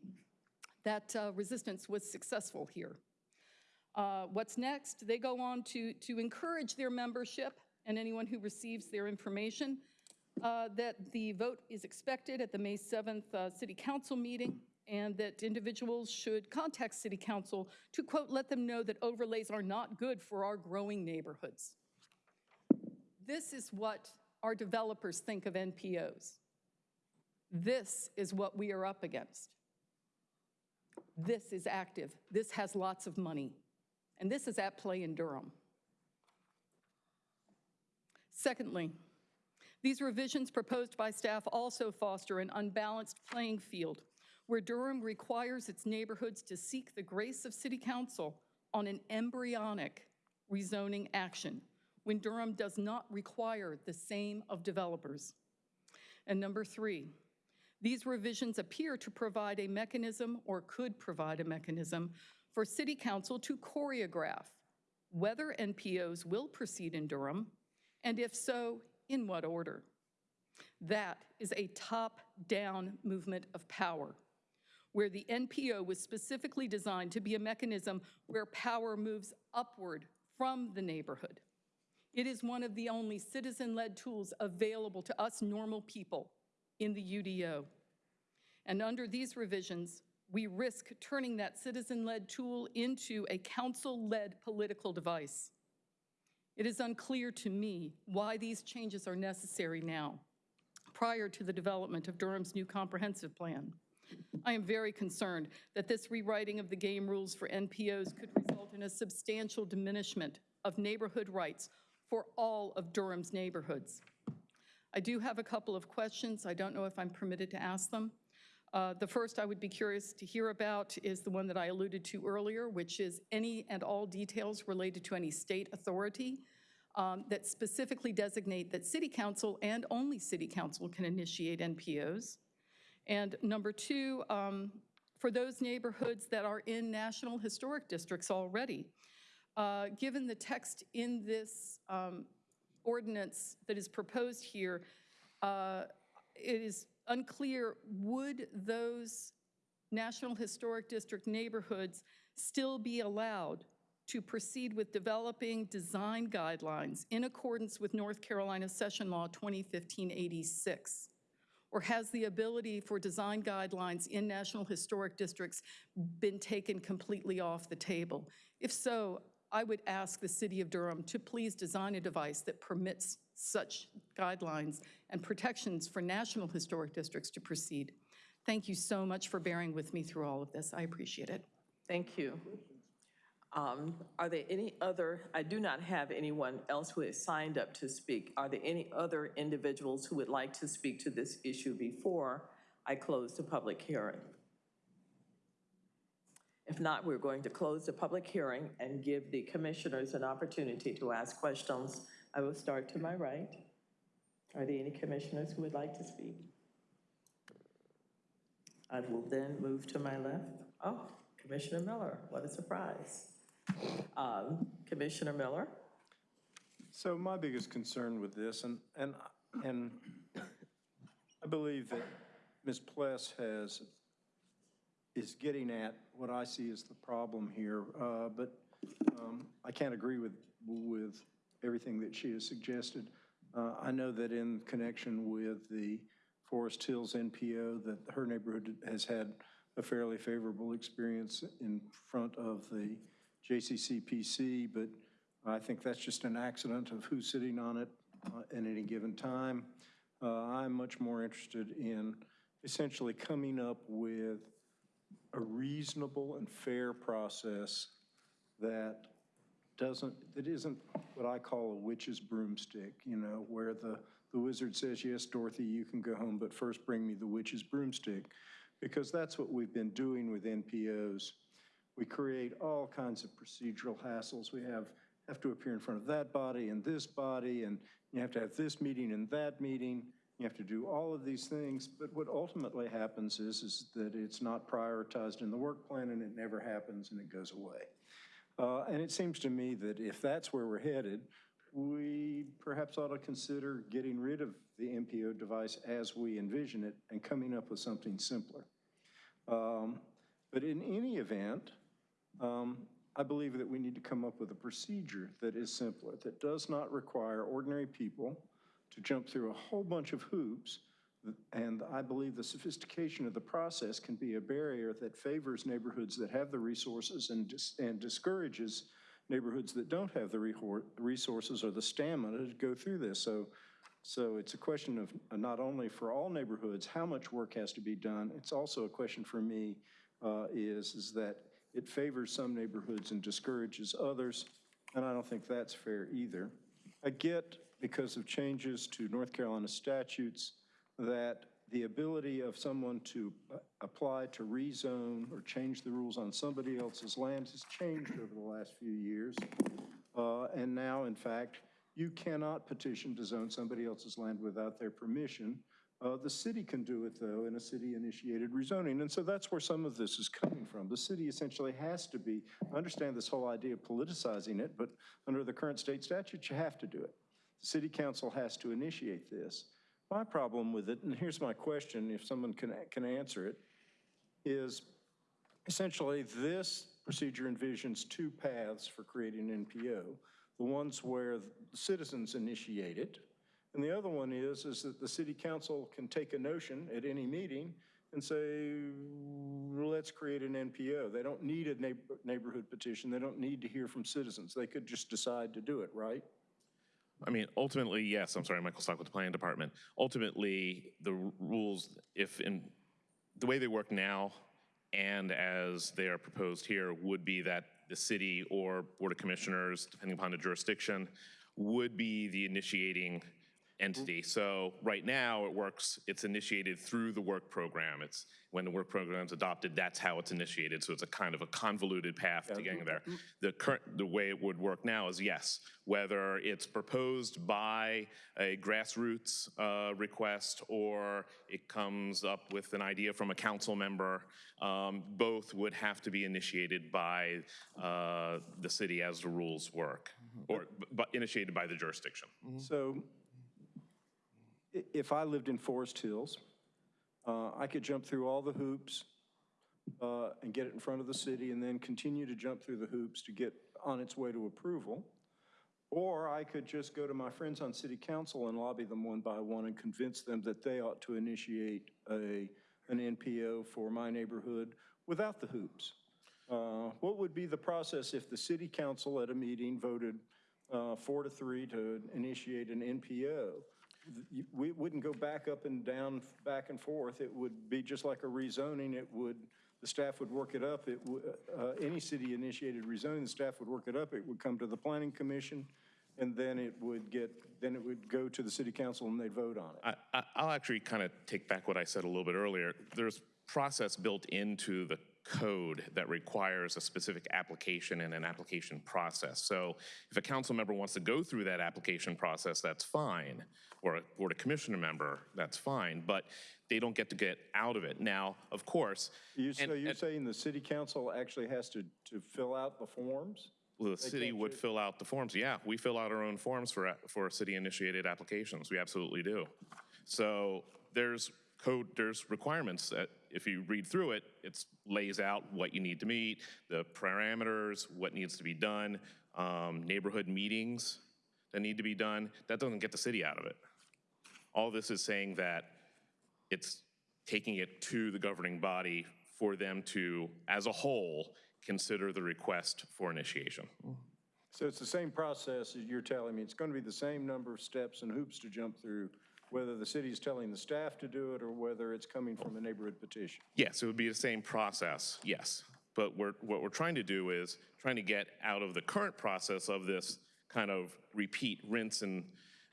That uh, resistance was successful here. Uh, What's next? They go on to, to encourage their membership and anyone who receives their information uh, that the vote is expected at the May 7th uh, City Council meeting and that individuals should contact City Council to, quote, let them know that overlays are not good for our growing neighborhoods. This is what our developers think of NPOs. This is what we are up against. This is active. This has lots of money. And this is at play in Durham. Secondly, these revisions proposed by staff also foster an unbalanced playing field where Durham requires its neighborhoods to seek the grace of City Council on an embryonic rezoning action when Durham does not require the same of developers. And number three, these revisions appear to provide a mechanism or could provide a mechanism for City Council to choreograph whether NPOs will proceed in Durham, and if so, in what order. That is a top-down movement of power, where the NPO was specifically designed to be a mechanism where power moves upward from the neighborhood. It is one of the only citizen-led tools available to us normal people in the UDO. And under these revisions, we risk turning that citizen-led tool into a council-led political device. It is unclear to me why these changes are necessary now, prior to the development of Durham's new comprehensive plan. I am very concerned that this rewriting of the game rules for NPOs could result in a substantial diminishment of neighborhood rights for all of Durham's neighborhoods. I do have a couple of questions. I don't know if I'm permitted to ask them. Uh, The first I would be curious to hear about is the one that I alluded to earlier, which is any and all details related to any state authority um, that specifically designate that city council and only city council can initiate NPOs. And number two, um, for those neighborhoods that are in National Historic Districts already. Uh, Given the text in this um, ordinance that is proposed here, uh, it is unclear, would those National Historic District neighborhoods still be allowed to proceed with developing design guidelines in accordance with North Carolina Session Law 2015-86? Or has the ability for design guidelines in National Historic Districts been taken completely off the table? If so, I would ask the City of Durham to please design a device that permits such guidelines and protections for National Historic Districts to proceed. Thank you so much for bearing with me through all of this. I appreciate it. Thank you. Um, Are there any other, I do not have anyone else who has signed up to speak. Are there any other individuals who would like to speak to this issue before I close the public hearing? If not, we're going to close the public hearing and give the commissioners an opportunity to ask questions. I will start to my right. Are there any commissioners who would like to speak? I will then move to my left. Oh, Commissioner Miller, what a surprise. Um, Commissioner Miller? So my biggest concern with this, and, and, and I believe that Ms. Pless has, is getting at what I see as the problem here, uh, but um, I can't agree with, with everything that she has suggested. Uh, I know that in connection with the Forest Hills NPO, that her neighborhood has had a fairly favorable experience in front of the JCCPC, but I think that's just an accident of who's sitting on it uh, at any given time. Uh, I'm much more interested in essentially coming up with a reasonable and fair process that doesn't, that isn't what I call a witch's broomstick, you know, where the, the wizard says, yes, Dorothy, you can go home, but first bring me the witch's broomstick. Because that's what we've been doing with NPOs. We create all kinds of procedural hassles. We have, have to appear in front of that body and this body, and you have to have this meeting and that meeting. You have to do all of these things, but what ultimately happens is, is that it's not prioritized in the work plan and it never happens and it goes away. Uh, and it seems to me that if that's where we're headed, we perhaps ought to consider getting rid of the NPO device as we envision it and coming up with something simpler. Um, but in any event, um, I believe that we need to come up with a procedure that is simpler, that does not require ordinary people to jump through a whole bunch of hoops. And I believe the sophistication of the process can be a barrier that favors neighborhoods that have the resources and, dis and discourages neighborhoods that don't have the resources or the stamina to go through this. So, so it's a question of not only for all neighborhoods, how much work has to be done. It's also a question for me uh, is, is that it favors some neighborhoods and discourages others. And I don't think that's fair either. I get because of changes to North Carolina statutes that the ability of someone to uh, apply to rezone or change the rules on somebody else's land has changed over the last few years. Uh, and now, in fact, you cannot petition to zone somebody else's land without their permission. Uh, the city can do it, though, in a city-initiated rezoning. And so that's where some of this is coming from. The city essentially has to be, I understand this whole idea of politicizing it, but under the current state statute, you have to do it. The city council has to initiate this. My problem with it, and here's my question, if someone can, can answer it, is essentially this procedure envisions two paths for creating an NPO. The ones where the citizens initiate it, and the other one is, is that the city council can take a notion at any meeting and say, let's create an NPO. They don't need a neighborhood petition. They don't need to hear from citizens. They could just decide to do it, right? I mean, ultimately, yes, I'm sorry, Michael Stock with the planning department. Ultimately, the rules, if in, the way they work now and as they are proposed here would be that the city or board of commissioners, depending upon the jurisdiction, would be the initiating entity. So right now, it works, it's initiated through the work program. It's, when the work program's adopted, that's how it's initiated. So it's a kind of a convoluted path to getting there. The current, the way it would work now is yes, whether it's proposed by a grassroots uh, request or it comes up with an idea from a council member, um, both would have to be initiated by uh, the city as the rules work, or, but initiated by the jurisdiction. So i- if I lived in Forest Hills, uh, I could jump through all the hoops uh, and get it in front of the city and then continue to jump through the hoops to get on its way to approval. Or I could just go to my friends on city council and lobby them one by one and convince them that they ought to initiate a, an NPO for my neighborhood without the hoops. Uh, What would be the process if the city council at a meeting voted uh, four to three to initiate an NPO? We wouldn't go back up and down, back and forth. It would be just like a rezoning. It would, the staff would work it up. It, uh, any city-initiated rezoning, the staff would work it up. It would come to the planning commission, and then it would get, then it would go to the city council and they'd vote on it. I- I'll actually kind of take back what I said a little bit earlier. There's process built into the code that requires a specific application and an application process. So if a council member wants to go through that application process, that's fine, or a board of commissioner member, that's fine, but they don't get to get out of it. Now, of course, You, and- so you're and- saying the city council actually has to, to fill out the forms? Well, the city would fill out the forms. Yeah, we fill out our own forms for, for city-initiated applications. We absolutely do. So there's code, there's requirements that if you read through it, it lays out what you need to meet, the parameters, what needs to be done, um, neighborhood meetings that need to be done. That doesn't get the city out of it. All this is saying that it's taking it to the governing body for them to, as a whole, consider the request for initiation. So it's the same process as you're telling me. It's going to be the same number of steps and hoops to jump through, whether the city is telling the staff to do it or whether it's coming from a neighborhood petition. Yes, it would be the same process, yes. But we're, what we're trying to do is trying to get out of the current process of this kind of repeat, rinse and,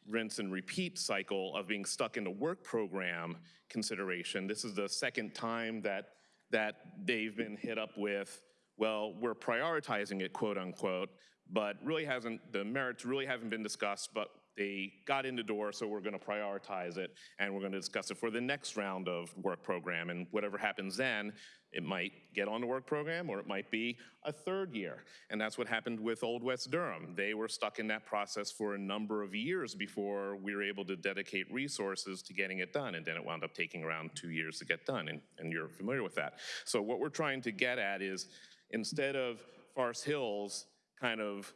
rinse and repeat cycle of being stuck in the work program consideration. This is the second time that, that they've been hit up with, well, we're prioritizing it, quote unquote, but really hasn't, the merits really haven't been discussed, but they got in the door, so we're going to prioritize it, and we're going to discuss it for the next round of work program. And whatever happens then, it might get on the work program, or it might be a third year. And that's what happened with Old West Durham. They were stuck in that process for a number of years before we were able to dedicate resources to getting it done. And then it wound up taking around two years to get done, and, and you're familiar with that. So what we're trying to get at is, instead of Forest Hills kind of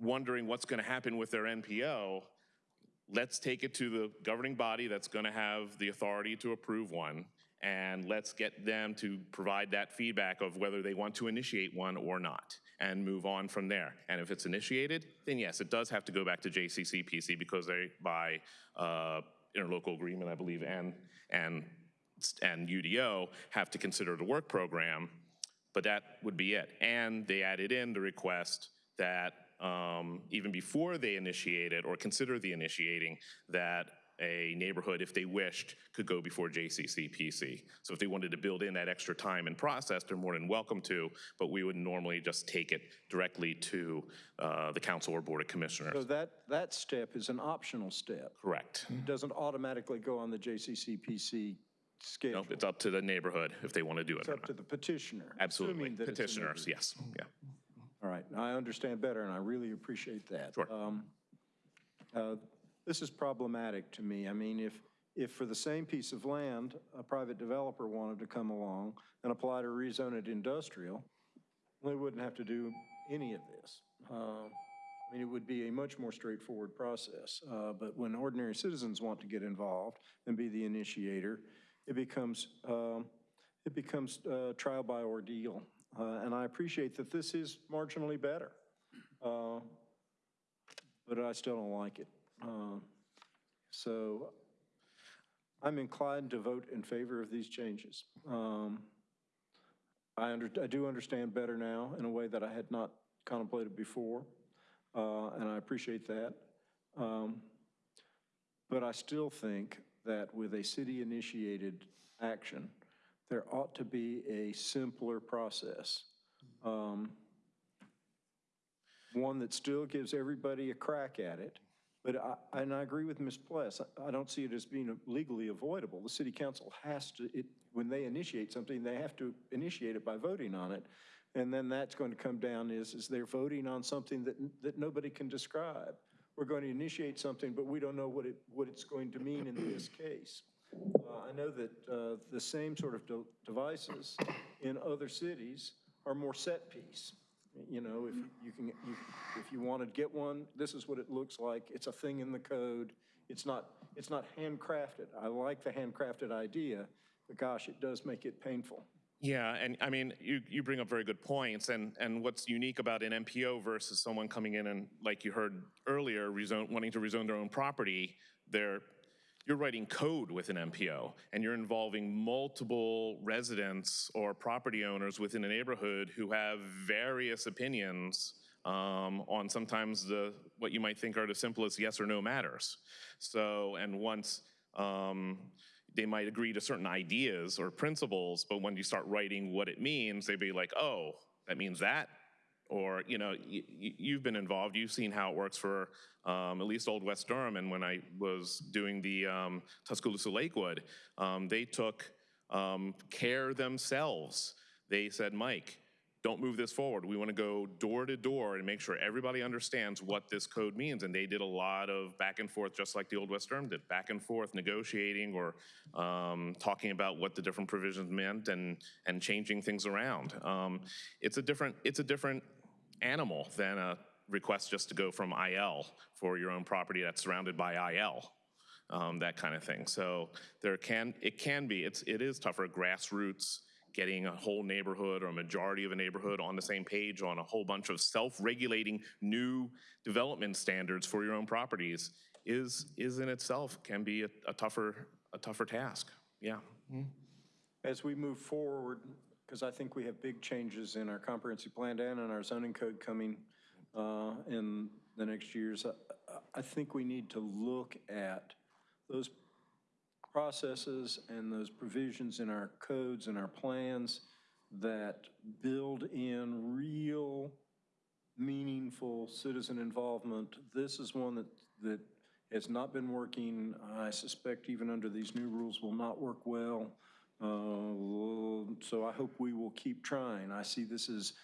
wondering what's going to happen with their NPO, let's take it to the governing body that's going to have the authority to approve one, and let's get them to provide that feedback of whether they want to initiate one or not, and move on from there. And if it's initiated, then yes, it does have to go back to JCCPC because they, by uh, interlocal agreement, I believe, and, and, and UDO, have to consider the work program, but that would be it. And they added in the request that um, even before they initiate it or consider the initiating, that a neighborhood, if they wished, could go before JCCPC. So if they wanted to build in that extra time and process, they're more than welcome to, but we would normally just take it directly to uh, the council or board of commissioners. So that, that step is an optional step. Correct. It doesn't automatically go on the JCCPC schedule. Nope, it's up to the neighborhood if they want to do it It's or up to the petitioner. Absolutely. that it's a Petitioners, neighborhood. yes, yeah. All right, I understand better, and I really appreciate that. Sure. Um, uh, This is problematic to me. I mean, if, if for the same piece of land, a private developer wanted to come along and apply to rezone it industrial, they wouldn't have to do any of this. Uh, I mean, it would be a much more straightforward process. Uh, But when ordinary citizens want to get involved and be the initiator, it becomes, um, it becomes uh, trial by ordeal. Uh, And I appreciate that this is marginally better, Uh, but I still don't like it. Uh, So I'm inclined to vote in favor of these changes. Um, I under, I do understand better now in a way that I had not contemplated before, uh, and I appreciate that. Um, But I still think that with a city-initiated action, there ought to be a simpler process. Um, One that still gives everybody a crack at it. But I, and I agree with Ms. Pless, I- don't see it as being legally avoidable. The city council has to, it, when they initiate something, they have to initiate it by voting on it. And then that's going to come down is, is they're voting on something that, that nobody can describe. We're going to initiate something, but we don't know what it, what it's going to mean in this case. Uh, I know that uh, the same sort of de- devices in other cities are more set piece. You know, if you can, you- if you want to get one, this is what it looks like. It's a thing in the code. It's not, it's not handcrafted. I like the handcrafted idea, but gosh, it does make it painful. Yeah, and I mean, you, you bring up very good points, and, and what's unique about an NPO versus someone coming in and, like you heard earlier, rezone, wanting to rezone their own property, they're, you're writing code with an NPO, and you're involving multiple residents or property owners within a neighborhood who have various opinions um, on sometimes the, what you might think are the simplest yes or no matters. So, and once, um, they might agree to certain ideas or principles, but when you start writing what it means, they'd be like, oh, that means that? Or, you know, y- you've been involved, you've seen how it works for um, at least Old West Durham, and when I was doing the um, Tuscaloosa Lakewood, um, they took um, care themselves. They said, Mike, don't move this forward. We want to go door to door and make sure everybody understands what this code means. And they did a lot of back and forth, just like the Old West Durham did, back and forth negotiating or um, talking about what the different provisions meant and and changing things around. Um, it's a different it's a different animal than a request just to go from IL for your own property that's surrounded by IL. Um, that kind of thing. So there can it can be it's it is tougher grassroots getting a whole neighborhood or a majority of a neighborhood on the same page on a whole bunch of self-regulating new development standards for your own properties is, is in itself can be a, a tougher, a tougher task. Yeah. As we move forward, because I think we have big changes in our comprehensive plan and in our zoning code coming uh, in the next years, I- I think we need to look at those processes and those provisions in our codes and our plans that build in real meaningful citizen involvement. This is one that, that has not been working. I suspect even under these new rules will not work well. Uh, So I hope we will keep trying. I see this as,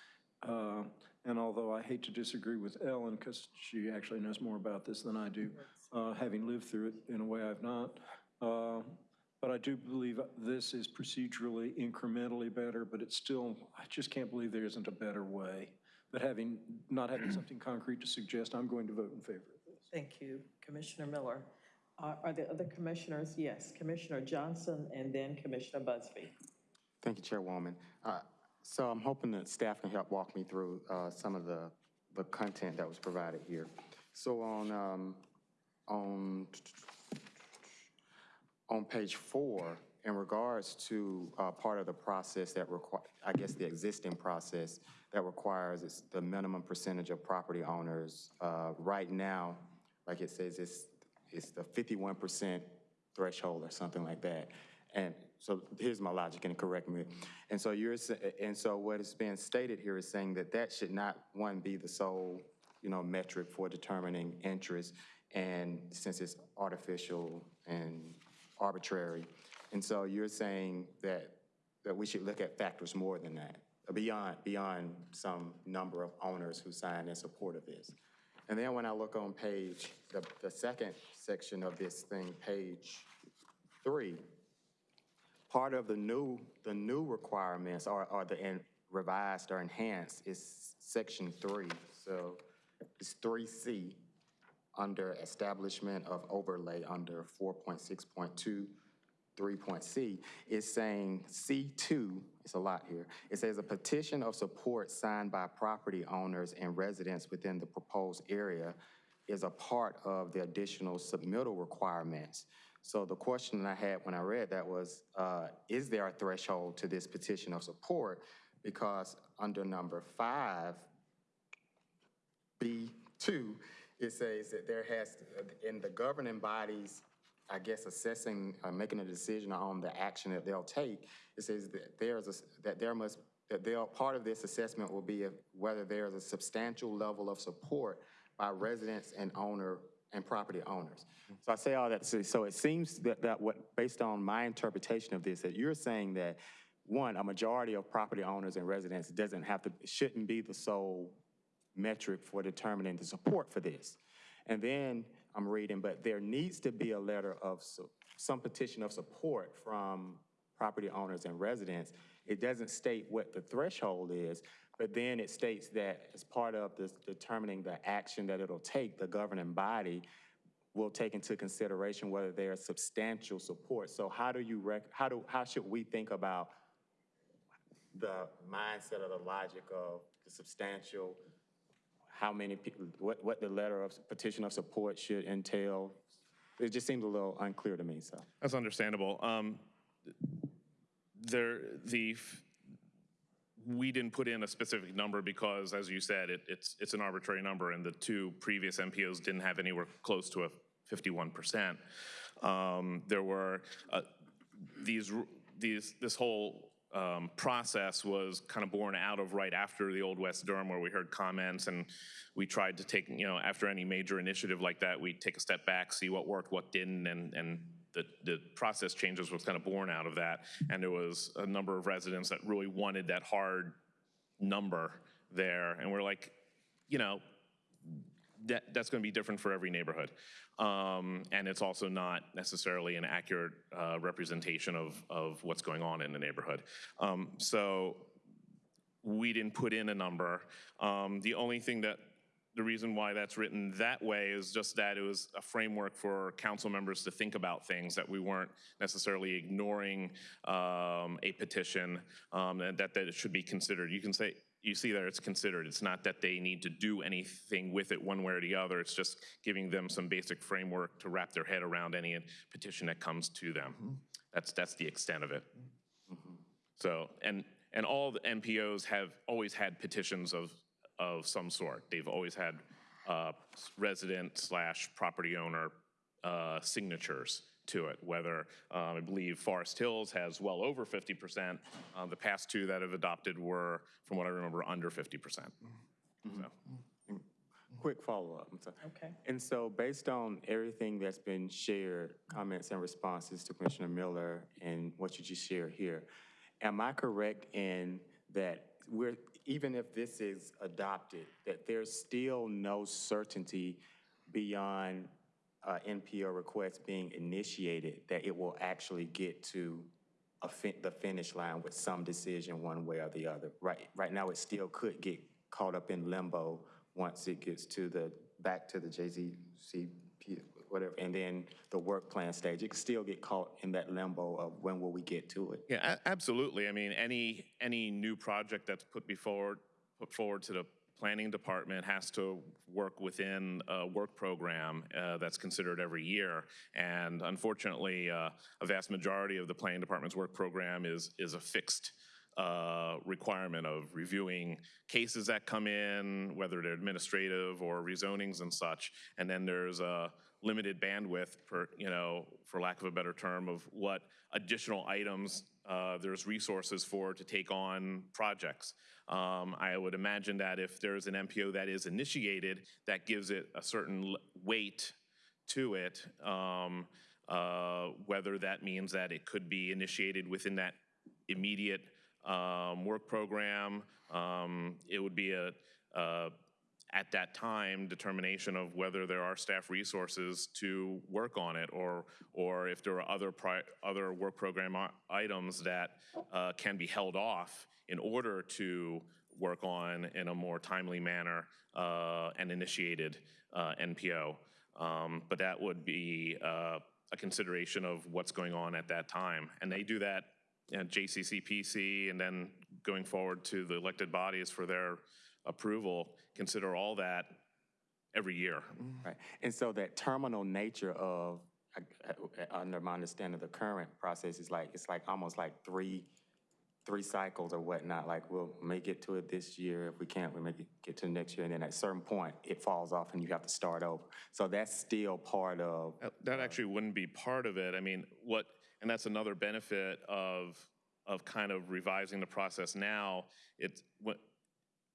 uh, and although I hate to disagree with Ellen, because she actually knows more about this than I do, uh, having lived through it in a way I've not, but I do believe this is procedurally incrementally better, but it's still, I just can't believe there isn't a better way. But having, not having something concrete to suggest, I'm going to vote in favor of this. Thank you, Commissioner Miller. Are are there other commissioners? Yes, Commissioner Johnson and then Commissioner Busby. Thank you, Chairwoman. Uh, So I'm hoping that staff can help walk me through uh, some of the, the content that was provided here. So on, um, on, on page four, in regards to uh, part of the process that require, I guess the existing process that requires the minimum percentage of property owners, uh, right now, like it says, it's, it's the 51% threshold or something like that. And so here's my logic, and correct me. And so you're, and so what is being stated here is saying that that should not, one, be the sole, you know, metric for determining interest, and since it's artificial and arbitrary. And so you're saying that, that we should look at factors more than that, beyond, beyond some number of owners who sign in support of this. And then when I look on page, the, the second section of this thing, page three, part of the new, the new requirements are, or the en- revised or enhanced is section three. So it's three C under establishment of overlay under four point six point two, three point C. It's saying C two, it's a lot here. It says a petition of support signed by property owners and residents within the proposed area is a part of the additional submittal requirements. So the question I had when I read that was, uh, is there a threshold to this petition of support? Because under number five, B2, it says that there has, in the governing bodies I guess, assessing, uh, making a decision on the action that they'll take, it says that there's a, that there must, that they'll, part of this assessment will be whether there's a substantial level of support by residents and owner, and property owners. So I say all that, to say- so it seems that, that what, based on my interpretation of this, that you're saying that, one, a majority of property owners and residents doesn't have to, shouldn't be the sole metric for determining the support for this. And then I'm reading, but there needs to be a letter of, some petition of support from property owners and residents. It doesn't state what the threshold is, but then it states that as part of this determining the action that it'll take, the governing body will take into consideration whether there's substantial support. So how do you rec, how do, how should we think about the mindset or the logic of the substantial, how many people, what, what the letter of petition of support should entail? It just seems a little unclear to me, so. That's understandable. Um, There, the, we didn't put in a specific number because, as you said, it, it's, it's an arbitrary number, and the two previous NPOs didn't have anywhere close to a 51%. Um, There were, uh, these, these, this whole um, process was kind of born out of right after the Old West Durham, where we heard comments, and we tried to take, you know, after any major initiative like that, we take a step back, see what worked, what didn't, and, and the, the process changes was kind of born out of that. And there was a number of residents that really wanted that hard number there, and we're like, you know, that, that's going to be different for every neighborhood. Um, and it's also not necessarily an accurate uh, representation of, of what's going on in the neighborhood. Um, so we didn't put in a number. Um, the only thing that, the reason why that's written that way is just that it was a framework for council members to think about things, that we weren't necessarily ignoring um, a petition, um, and that, that it should be considered. You can say, you see that it's considered. It's not that they need to do anything with it one way or the other. It's just giving them some basic framework to wrap their head around any petition that comes to them. That's, that's the extent of it. So, and, and all the NPOs have always had petitions of, of some sort. They've always had uh, resident slash property owner uh, signatures to it, whether, um, I believe Forest Hills has well over 50%. Uh, The past two that have adopted were, from what I remember, under 50%. So, Quick follow-up. Okay. And so based on everything that's been shared, comments and responses to Commissioner Miller and what you just shared here, am I correct in that we're, even if this is adopted, that there's still no certainty beyond uh, NPO request being initiated, that it will actually get to fin, the finish line with some decision one way or the other? Right, right now, it still could get caught up in limbo once it gets to the, back to the JZCP, whatever, and then the work plan stage. It could still get caught in that limbo of when will we get to it? Yeah, absolutely. I mean, any, any new project that's put before, put forward to the planning department has to work within a work program uh, that's considered every year. And unfortunately, uh, a vast majority of the planning department's work program is, is a fixed uh, requirement of reviewing cases that come in, whether they're administrative or rezonings and such. And then there's a limited bandwidth, for, you know, for lack of a better term, of what additional items uh, there's resources for to take on projects. Um, I would imagine that if there's an NPO that is initiated, that gives it a certain weight to it, um, uh, whether that means that it could be initiated within that immediate um, work program. Um, It would be a, uh, at that time, determination of whether there are staff resources to work on it, or, or if there are other, other work program items that uh, can be held off in order to work on in a more timely manner uh, and initiated uh, NPO. Um, But that would be uh, a consideration of what's going on at that time. And they do that at JCCPC and then going forward to the elected bodies for their approval, consider all that every year. Right, and so that terminal nature of, under my understanding, the current process is like, it's like, almost like three, three cycles or whatnot, like we'll make it to it this year. If we can't, we make it get to next year. And then at a certain point, it falls off and you have to start over. So that's still part of, That actually wouldn't be part of it. I mean, what, and that's another benefit of, of kind of revising the process now. It's, what,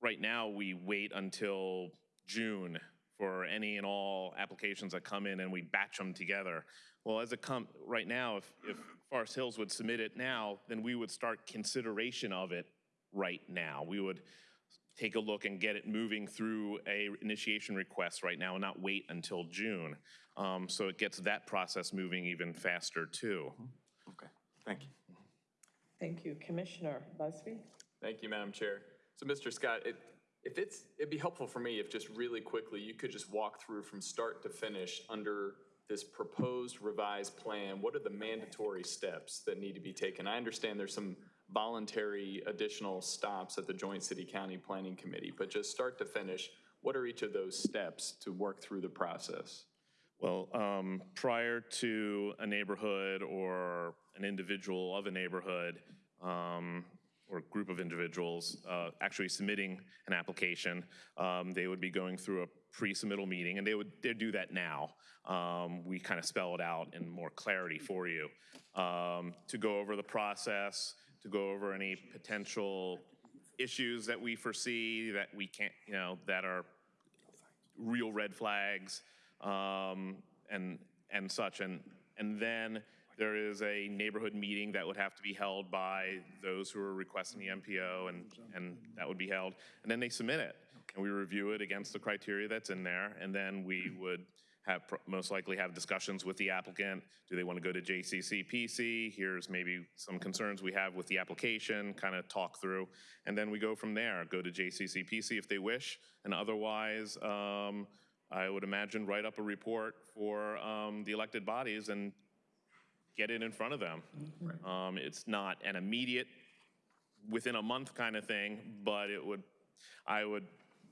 right now, we wait until June for any and all applications that come in and we batch them together. Well, as it come, right now, if, if Forest Hills would submit it now, then we would start consideration of it right now. We would take a look and get it moving through a initiation request right now and not wait until June. Um, So it gets that process moving even faster too. okay, thank you. Thank you. Commissioner Busby? Thank you, Madam Chair. So, Mr. Stock, it, if it's, it'd be helpful for me if just really quickly, you could just walk through from start to finish under this proposed revised plan, what are the mandatory steps that need to be taken? I understand there's some voluntary additional stops at the Joint City-County Planning Committee, but just start to finish, what are each of those steps to work through the process? Well, um, prior to a neighborhood or an individual of a neighborhood um, or group of individuals uh, actually submitting an application, um, they would be going through a pre-submittal meeting, and they would, they'd do that now. Um, We kind of spell it out in more clarity for you. Um, To go over the process, to go over any potential issues that we foresee that we can't, you know, that are real red flags um, and, and such. And, and then there is a neighborhood meeting that would have to be held by those who are requesting the NPO, and, and that would be held. And then they submit it, and we review it against the criteria that's in there, and then we would have, most likely have discussions with the applicant. Do they want to go to JCC, PC? Here's maybe some concerns we have with the application, kind of talk through. And then we go from there, go to JCC, PC if they wish, and otherwise, um, I would imagine write up a report for um, the elected bodies and get it in front of them. Um, It's not an immediate, within a month kind of thing, but it would, I would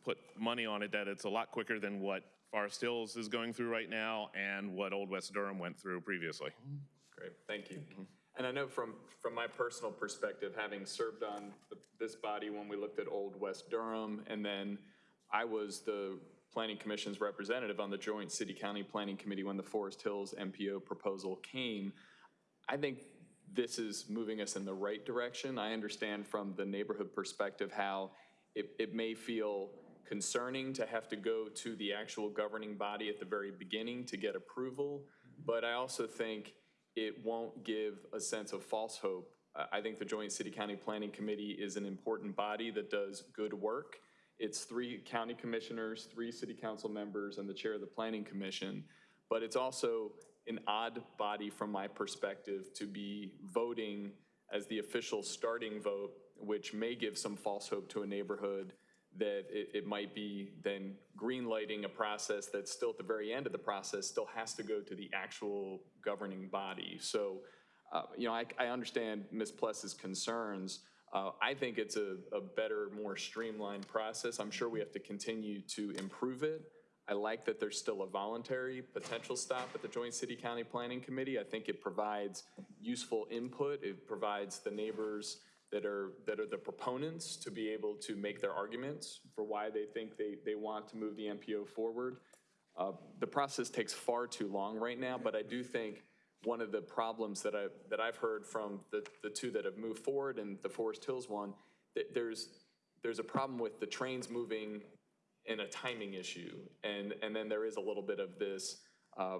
put money on it that it's a lot quicker than what Forest Hills is going through right now and what Old West Durham went through previously. Great, thank you. And I know from, from my personal perspective, having served on th- this body when we looked at Old West Durham, and then I was the Planning Commission's representative on the Joint City-County Planning Committee when the Forest Hills NPO proposal came, I think this is moving us in the right direction. I understand from the neighborhood perspective how it, it may feel concerning to have to go to the actual governing body at the very beginning to get approval, but I also think it won't give a sense of false hope. I think the Joint City-County Planning Committee is an important body that does good work. It's three county commissioners, three city council members, and the chair of the planning commission. But it's also an odd body from my perspective to be voting as the official starting vote, which may give some false hope to a neighborhood that it, it might be then green lighting a process that's still at the very end of the process, still has to go to the actual governing body. So, uh, you know, I, I understand Ms. Pless's concerns. Uh, I think it's a, a better, more streamlined process. I'm sure we have to continue to improve it. I like that there's still a voluntary potential stop at the Joint City-County Planning Committee. I think it provides useful input. It provides the neighbors that are, that are the proponents to be able to make their arguments for why they think they, they want to move the NPO forward. Uh, The process takes far too long right now, but I do think one of the problems that I, that I've heard from the, the two that have moved forward and the Forest Hills one, that there's, there's a problem with the trains moving in a timing issue. And, and then there is a little bit of this, uh,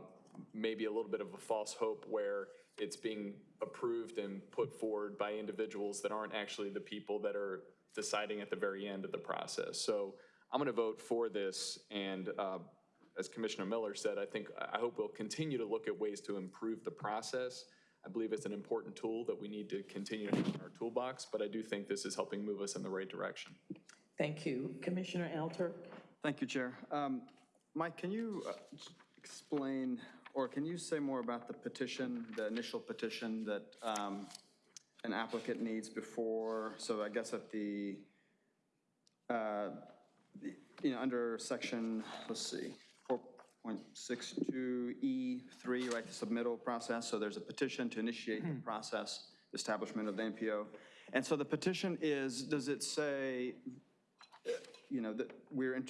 maybe a little bit of a false hope where it's being approved and put forward by individuals that aren't actually the people that are deciding at the very end of the process. So I'm going to vote for this, and uh, as Commissioner Miller said, I think, I hope we'll continue to look at ways to improve the process. I believe it's an important tool that we need to continue to have in our toolbox, but I do think this is helping move us in the right direction. Thank you. Commissioner Alter? Thank you, Chair. Um, Mike, can you uh, explain, or can you say more about the petition, the initial petition that um, an applicant needs before, so I guess at the, uh, the- you know, under section, let's see, 4.62E3, right, the submittal process, so there's a petition to initiate the process, establishment of the NPO. And so the petition is, does it say, you know, that we're,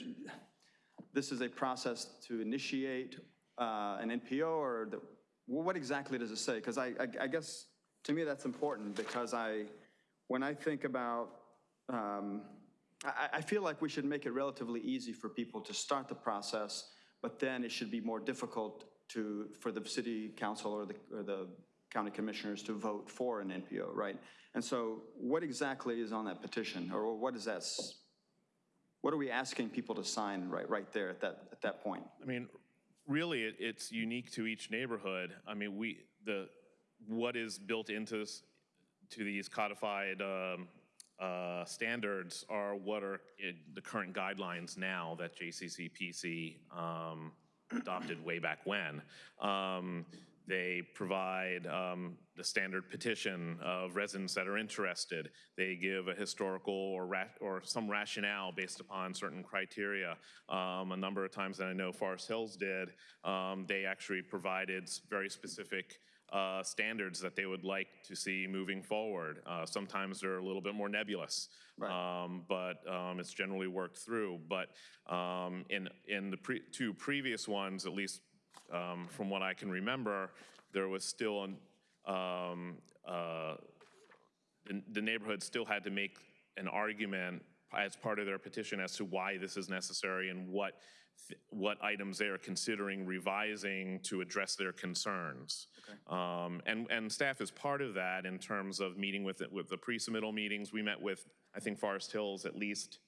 this is a process to initiate uh, an NPO, or the, well, what exactly does it say? Because I, I I guess, to me, that's important, because I, when I think about, um, I, I feel like we should make it relatively easy for people to start the process, but then it should be more difficult to, for the city council or the, or the county commissioners to vote for an NPO, right? And so what exactly is on that petition, or what is that, what are we asking people to sign right, right there at that, at that point? I mean, really, it, it's unique to each neighborhood. I mean, we, the, what is built into, this- to these codified um, uh, standards are what are the current guidelines now that JCCPC um, adopted way back when. Um, They provide um, the standard petition of residents that are interested. They give a historical or or some rationale based upon certain criteria. Um, A number of times that I know Forest Hills did, um, they actually provided very specific uh, standards that they would like to see moving forward. Uh, Sometimes they're a little bit more nebulous, um, but um, it's generally worked through. But um, in, in the pre- two previous ones, at least um, from what I can remember, there was still an, um, uh, the, the neighborhood still had to make an argument as part of their petition as to why this is necessary and what, what items they are considering revising to address their concerns. Um, and, and staff is part of that in terms of meeting with, it with the pre-submittal meetings. We met with, I think, Forest Hills at least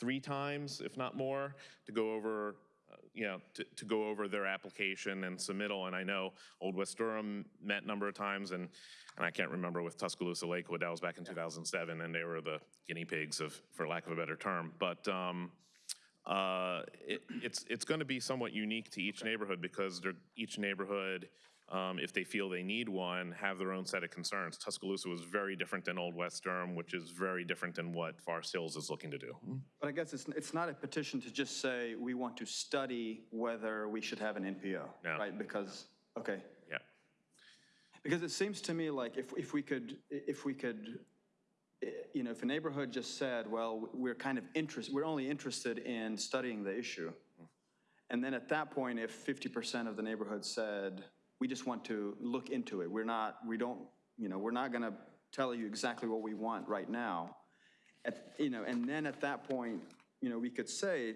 three times, if not more, to go over, you know, to, to go over their application and submittal. And I know Old West Durham met a number of times, and, and I can't remember with Tuscaloosa Lakewood, that was back in 2007, and they were the guinea pigs of, for lack of a better term. But um, uh, it, it's, it's going to be somewhat unique to each neighborhood because each neighborhood, um, if they feel they need one, have their own set of concerns. Tuscaloosa was very different than Old West Durham, which is very different than what Forest Hills is looking to do. But I guess it's, it's not a petition to just say, we want to study whether we should have an NPO, No. right? Because, okay. Yeah. Because it seems to me like if, if we could, if we could, eh, you know, if a neighborhood just said, well, we're kind of interested, we're only interested in studying the issue. And then at that point, if 50% of the neighborhood said, we just want to look into it, we're not, we don't, you know, we're not going to tell you exactly what we want right now. At, you know, and then at that point, you know, we could say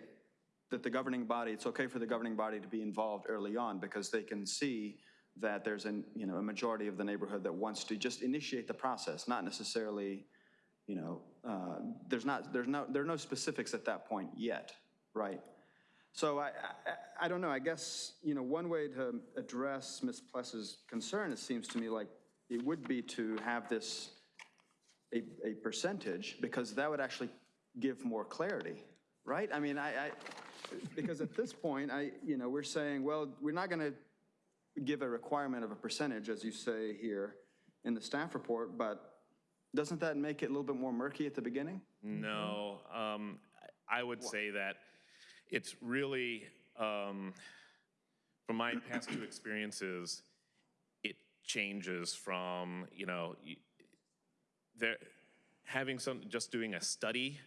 that the governing body, it's okay for the governing body to be involved early on because they can see that there's an, you know, a majority of the neighborhood that wants to just initiate the process, not necessarily, you know, uh, there's not, there's no, there are no specifics at that point yet, right? So I, I, I don't know, I guess, you know, one way to address Ms. Pless's concern, it seems to me like it would be to have this a, a percentage, because that would actually give more clarity, right? I mean, I, I, because at this point, I, you know, we're saying, well, we're not gonna give a requirement of a percentage, as you say here in the staff report, but doesn't that make it a little bit more murky at the beginning? No, um, I I would say that it's really, um, from my past two experiences, it changes from, you know, there, having some, just doing a study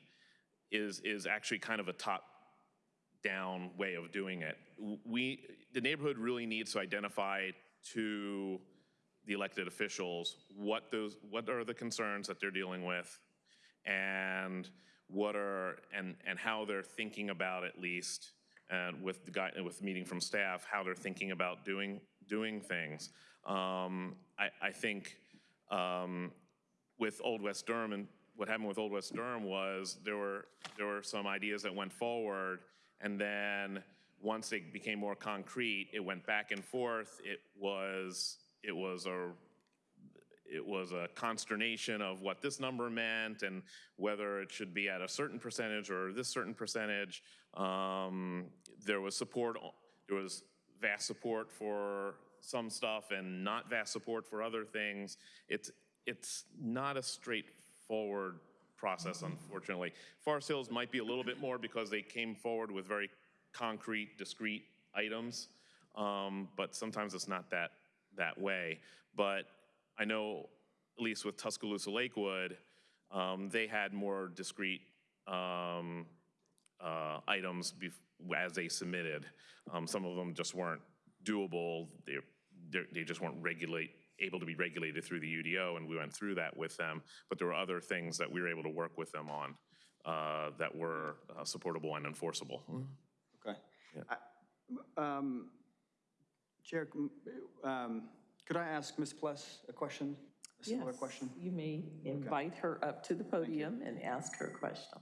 is, is actually kind of a top-down way of doing it. We, the neighborhood really needs to identify to the elected officials what those, what are the concerns that they're dealing with, and what are, and, and how they're thinking about at least, and with the guy, with meeting from staff, how they're thinking about doing, doing things. Um, I, I think, um, with Old West Durham and what happened with Old West Durham was there were, there were some ideas that went forward and then once it became more concrete, it went back and forth. It was, it was a, it was a consternation of what this number meant and whether it should be at a certain percentage or this certain percentage. Um, there was support, there was vast support for some stuff and not vast support for other things. It's, it's not a straightforward process, unfortunately. Forest Hills might be a little bit more because they came forward with very concrete, discrete items, um, but sometimes it's not that, that way. But I know, at least with Tuscaloosa Lakewood, Um, They had more discrete um, uh, items as they submitted. Um, Some of them just weren't doable, they, they're- just weren't regulate, able to be regulated through the UDO, and we went through that with them. But there were other things that we were able to work with them on uh, that were uh, supportable and enforceable. Okay. I- um, Chair, um, could I ask Ms. Pless a question? A similar Yes, question? You may invite her up to the podium and ask her question.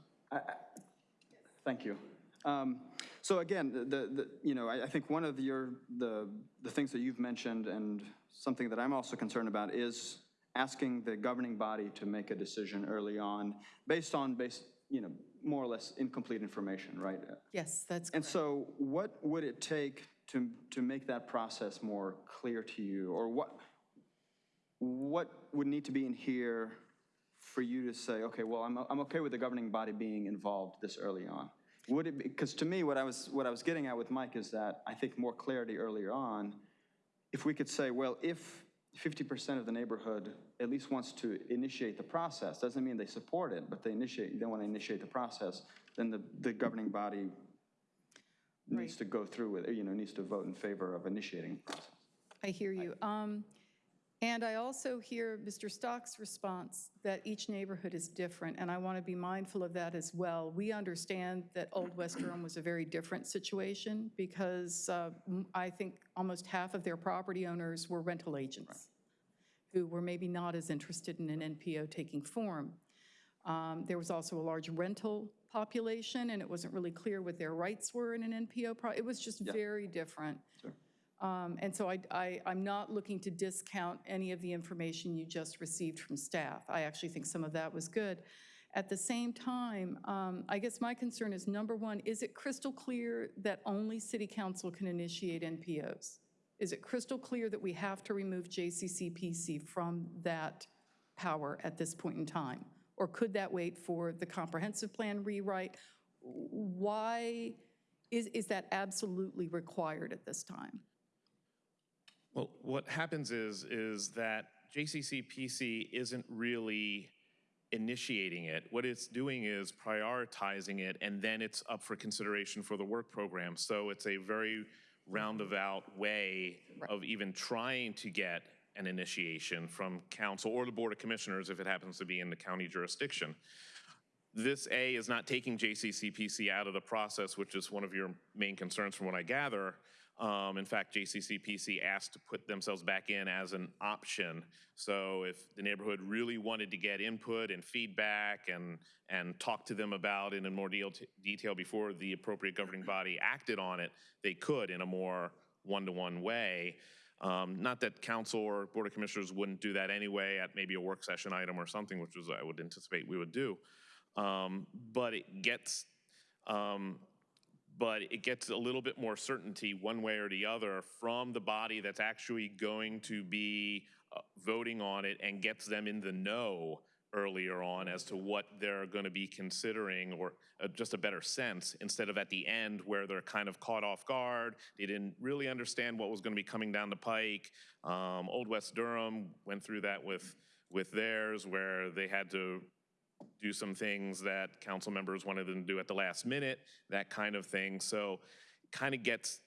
Thank you. Um, So again, the- the, you know, I, I think one of your, the, the things that you've mentioned and something that I'm also concerned about is asking the governing body to make a decision early on based on, based, you know, more or less incomplete information, right? Yes, that's And correct. so what would it take to, to make that process more clear to you? Or what, what would need to be in here for you to say, okay, well, I'm, I'm okay with the governing body being involved this early on? Would it because to me, what I was, what I was getting at with Mike is that I think more clarity earlier on, if we could say, well, if 50% of the neighborhood at least wants to initiate the process, doesn't mean they support it, but they initiate, they want to initiate the process, then the, the governing body needs to go through with, it, you know, needs to vote in favor of initiating the process. I hear you. Um, And I also hear Mr. Stock's response that each neighborhood is different, and I want to be mindful of that as well. We understand that Old West Durham was a very different situation because uh, m- I think almost half of their property owners were rental agents who were maybe not as interested in an NPO taking form. Um, There was also a large rental population, and it wasn't really clear what their rights were in an NPO. pro- It was just very different. Um, And so I, I, I'm not looking to discount any of the information you just received from staff. I actually think some of that was good. At the same time, um, I guess my concern is, number one, is it crystal clear that only city council can initiate NPOs? Is it crystal clear that we have to remove JCCPC from that power at this point in time? Or could that wait for the comprehensive plan rewrite? Why is, is that absolutely required at this time? Well, what happens is, is that JCCPC isn't really initiating it. What it's doing is prioritizing it, and then it's up for consideration for the work program. So it's a very roundabout way of even trying to get an initiation from council or the Board of Commissioners if it happens to be in the county jurisdiction. This A is not taking JCCPC out of the process, which is one of your main concerns from what I gather. Um, in fact, JCCPC asked to put themselves back in as an option. So if the neighborhood really wanted to get input and feedback and, and talk to them about it in more deal, detail before the appropriate governing body acted on it, they could in a more one-to-one way. Um, Not that council or board of commissioners wouldn't do that anyway at maybe a work session item or something, which was, I would anticipate we would do. Um, But it gets, um, but it gets a little bit more certainty one way or the other from the body that's actually going to be uh, voting on it and gets them in the know earlier on as to what they're going to be considering or uh, just a better sense instead of at the end where they're kind of caught off guard. They didn't really understand what was going to be coming down the pike. Um, Old West Durham went through that with, with theirs where they had to do some things that council members wanted them to do at the last minute, that kind of thing. So kind of gets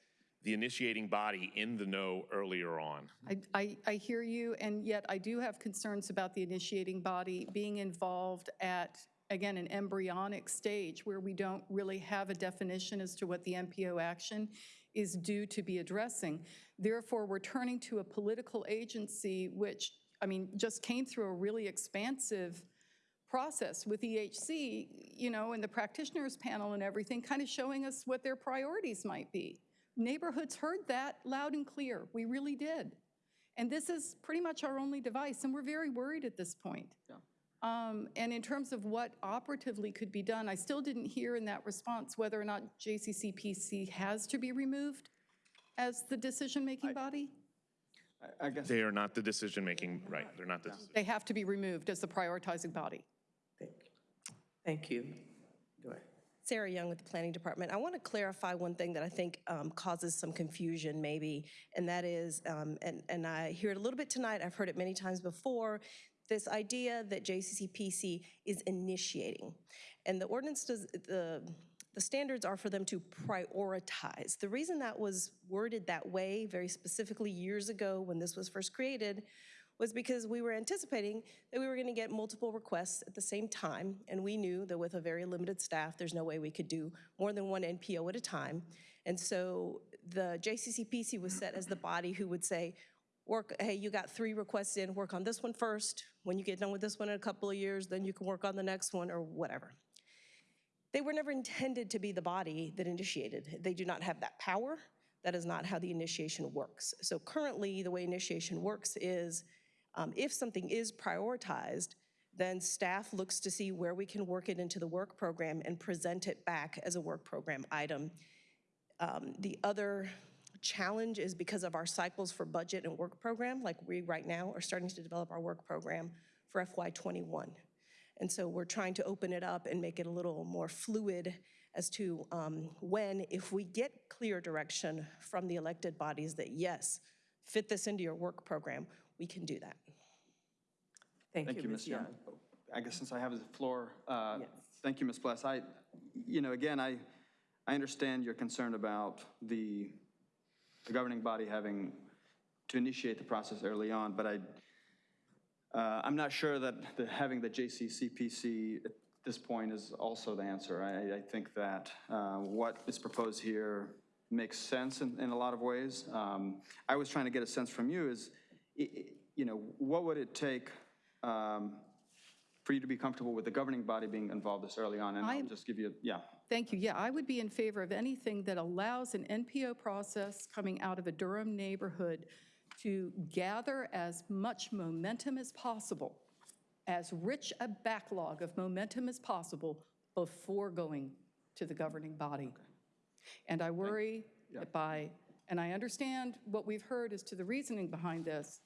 the initiating body in the know earlier on. I, I, I hear you, and yet I do have concerns about the initiating body being involved at, again, an embryonic stage where we don't really have a definition as to what the NPO action is due to be addressing. Therefore, we're turning to a political agency which, I mean, just came through a really expansive process with EHC, you know, and the practitioners panel and everything, kind of showing us what their priorities might be. Neighborhoods heard that loud and clear. We really did. And this is pretty much our only device, and we're very worried at this point. Um, And in terms of what operatively could be done, I still didn't hear in that response whether or not JCCPC has to be removed as the decision-making body? I guess. They are not the decision-making, right, they're not the, They have to be removed as the prioritizing body. Thank you. Go ahead. Sarah Young with the Planning Department. I want to clarify one thing that I think um, causes some confusion maybe, and that is, um, and, and I hear it a little bit tonight, I've heard it many times before, this idea that JCCPC is initiating. And the ordinance does, the, the standards are for them to prioritize. The reason that was worded that way very specifically years ago when this was first created was because we were anticipating that we were going to get multiple requests at the same time, and we knew that with a very limited staff, there's no way we could do more than one NPO at a time. And so the JCCPC was set as the body who would say, work, hey, you got three requests in, work on this one first. When you get done with this one in a couple of years, then you can work on the next one or whatever. They were never intended to be the body that initiated. They do not have that power. That is not how the initiation works. So currently, the way initiation works is um, if something is prioritized, then staff looks to see where we can work it into the work program and present it back as a work program item. Um, The other challenge is because of our cycles for budget and work program, like we right now are starting to develop our work program for FY '21. And so we're trying to open it up and make it a little more fluid as to um, when, if we get clear direction from the elected bodies that, yes, fit this into your work program, we can do that. Thank Thank you, you, Ms. Young. Young. I guess since I have the floor, uh, Yes. thank you, Ms. Pless. I, you know, again, I, I understand your concern about the the governing body having to initiate the process early on, but I, uh, I'm not sure that the, having the JCCPC at this point is also the answer. I, I think that uh, what is proposed here makes sense in, in a lot of ways. Um, I was trying to get a sense from you is, i- i- you know, what would it take um, for you to be comfortable with the governing body being involved this early on? And I'll I'm- just give you, yeah. Thank you. Yeah, I would be in favor of anything that allows an NPO process coming out of a Durham neighborhood to gather as much momentum as possible, as rich a backlog of momentum as possible before going to the governing body. And I worry that by, and I understand what we've heard as to the reasoning behind this,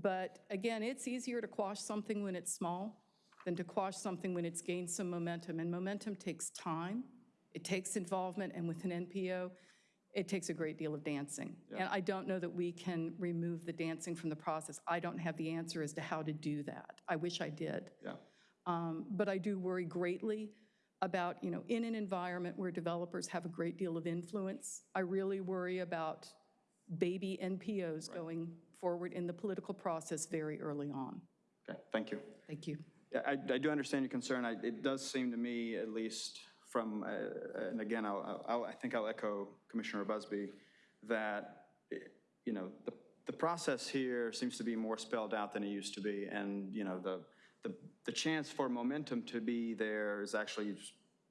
but again, it's easier to quash something when it's small than to quash something when it's gained some momentum. And momentum takes time, it takes involvement, and with an NPO, it takes a great deal of dancing. And I don't know that we can remove the dancing from the process. I don't have the answer as to how to do that. I wish I did. Yeah. Um, But I do worry greatly about, you know, in an environment where developers have a great deal of influence, I really worry about baby NPOs going forward in the political process very early on. Okay, thank you. Thank you. Yeah, I, I do understand your concern. I, it does seem to me, at least from, uh, and again, I'll, I'll, I think I'll echo Commissioner Busby, that, you know, the, the process here seems to be more spelled out than it used to be. And, you know, the, the, the chance for momentum to be there is actually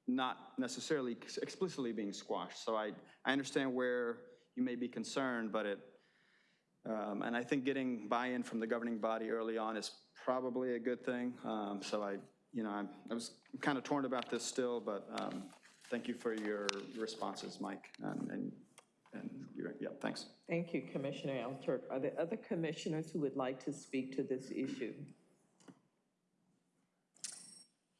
not necessarily explicitly being squashed. So I, I understand where you may be concerned, but it, um, And I think getting buy-in from the governing body early on is probably a good thing. Um, So I, you know, I'm- I was kind of torn about this still, but um, thank you for your responses, Mike. And, and and you're, yeah, thanks. Thank you, Commissioner Alturk. Are there other commissioners who would like to speak to this issue?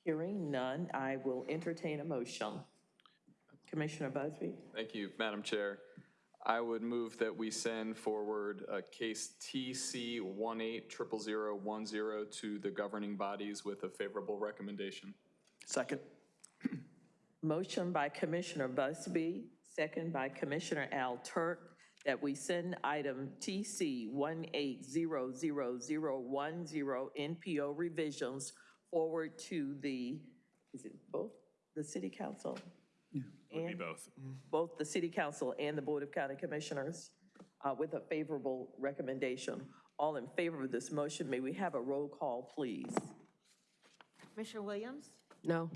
Hearing none, I will entertain a motion. Commissioner Busby? Thank you, Madam Chair. I would move that we send forward a case TC 1800010 to the governing bodies with a favorable recommendation. Second. Motion by Commissioner Busby, second by Commissioner Al Turk, that we send item TC 1800010 NPO revisions forward to the, is it both, the city council? Would be And- both. Both the city council and the Board of County Commissioners uh, with a favorable recommendation. All in favor of this motion, may we have a roll call, please? Commissioner Williams? No.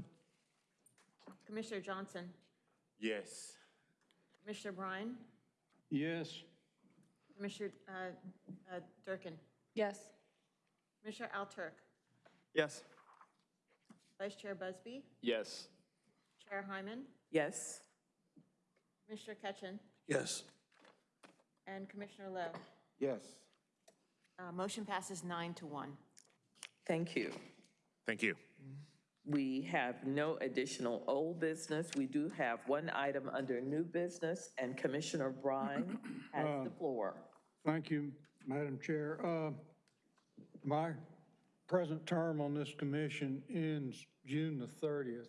Commissioner Johnson? Yes. Commissioner Brine? Yes. Commissioner uh, uh, Durkin? Yes. Commissioner Alturk? Yes. Vice Chair Busby? Yes. Chair Hyman? Yes? Commissioner Ketchen? Yes. And Commissioner Lowe? Yes. Uh, Motion passes nine to one. Thank you. Thank you. We have no additional old business. We do have one item under new business, and Commissioner Brine has the floor. Thank you, Madam Chair. Uh, My present term on this commission ends June the 30th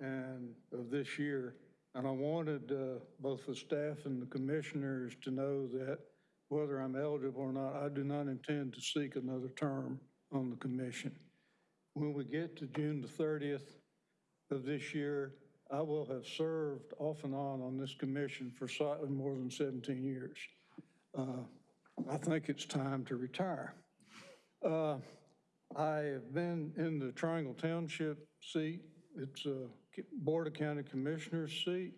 and of this year. And I wanted uh, both the staff and the commissioners to know that whether I'm eligible or not, I do not intend to seek another term on the commission. When we get to June the 30th of this year, I will have served off and on on this commission for slightly more than 17 years. Uh, I think it's time to retire. Uh, I have been in the Triangle Township seat. It's a Board of County Commissioners seat.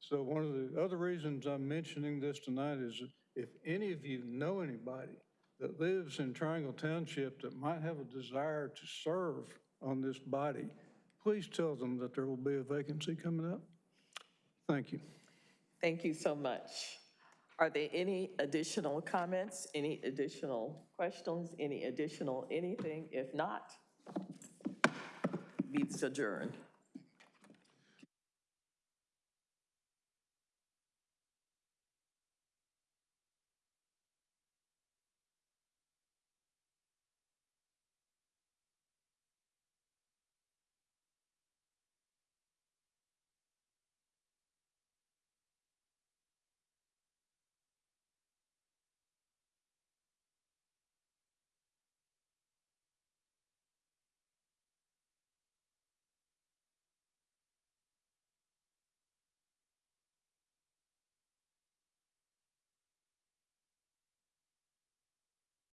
So one of the other reasons I'm mentioning this tonight is if any of you know anybody that lives in Triangle Township that might have a desire to serve on this body, please tell them that there will be a vacancy coming up. Thank you. Thank you so much. Are there any additional comments, any additional questions, any additional anything? If not, meets adjourned.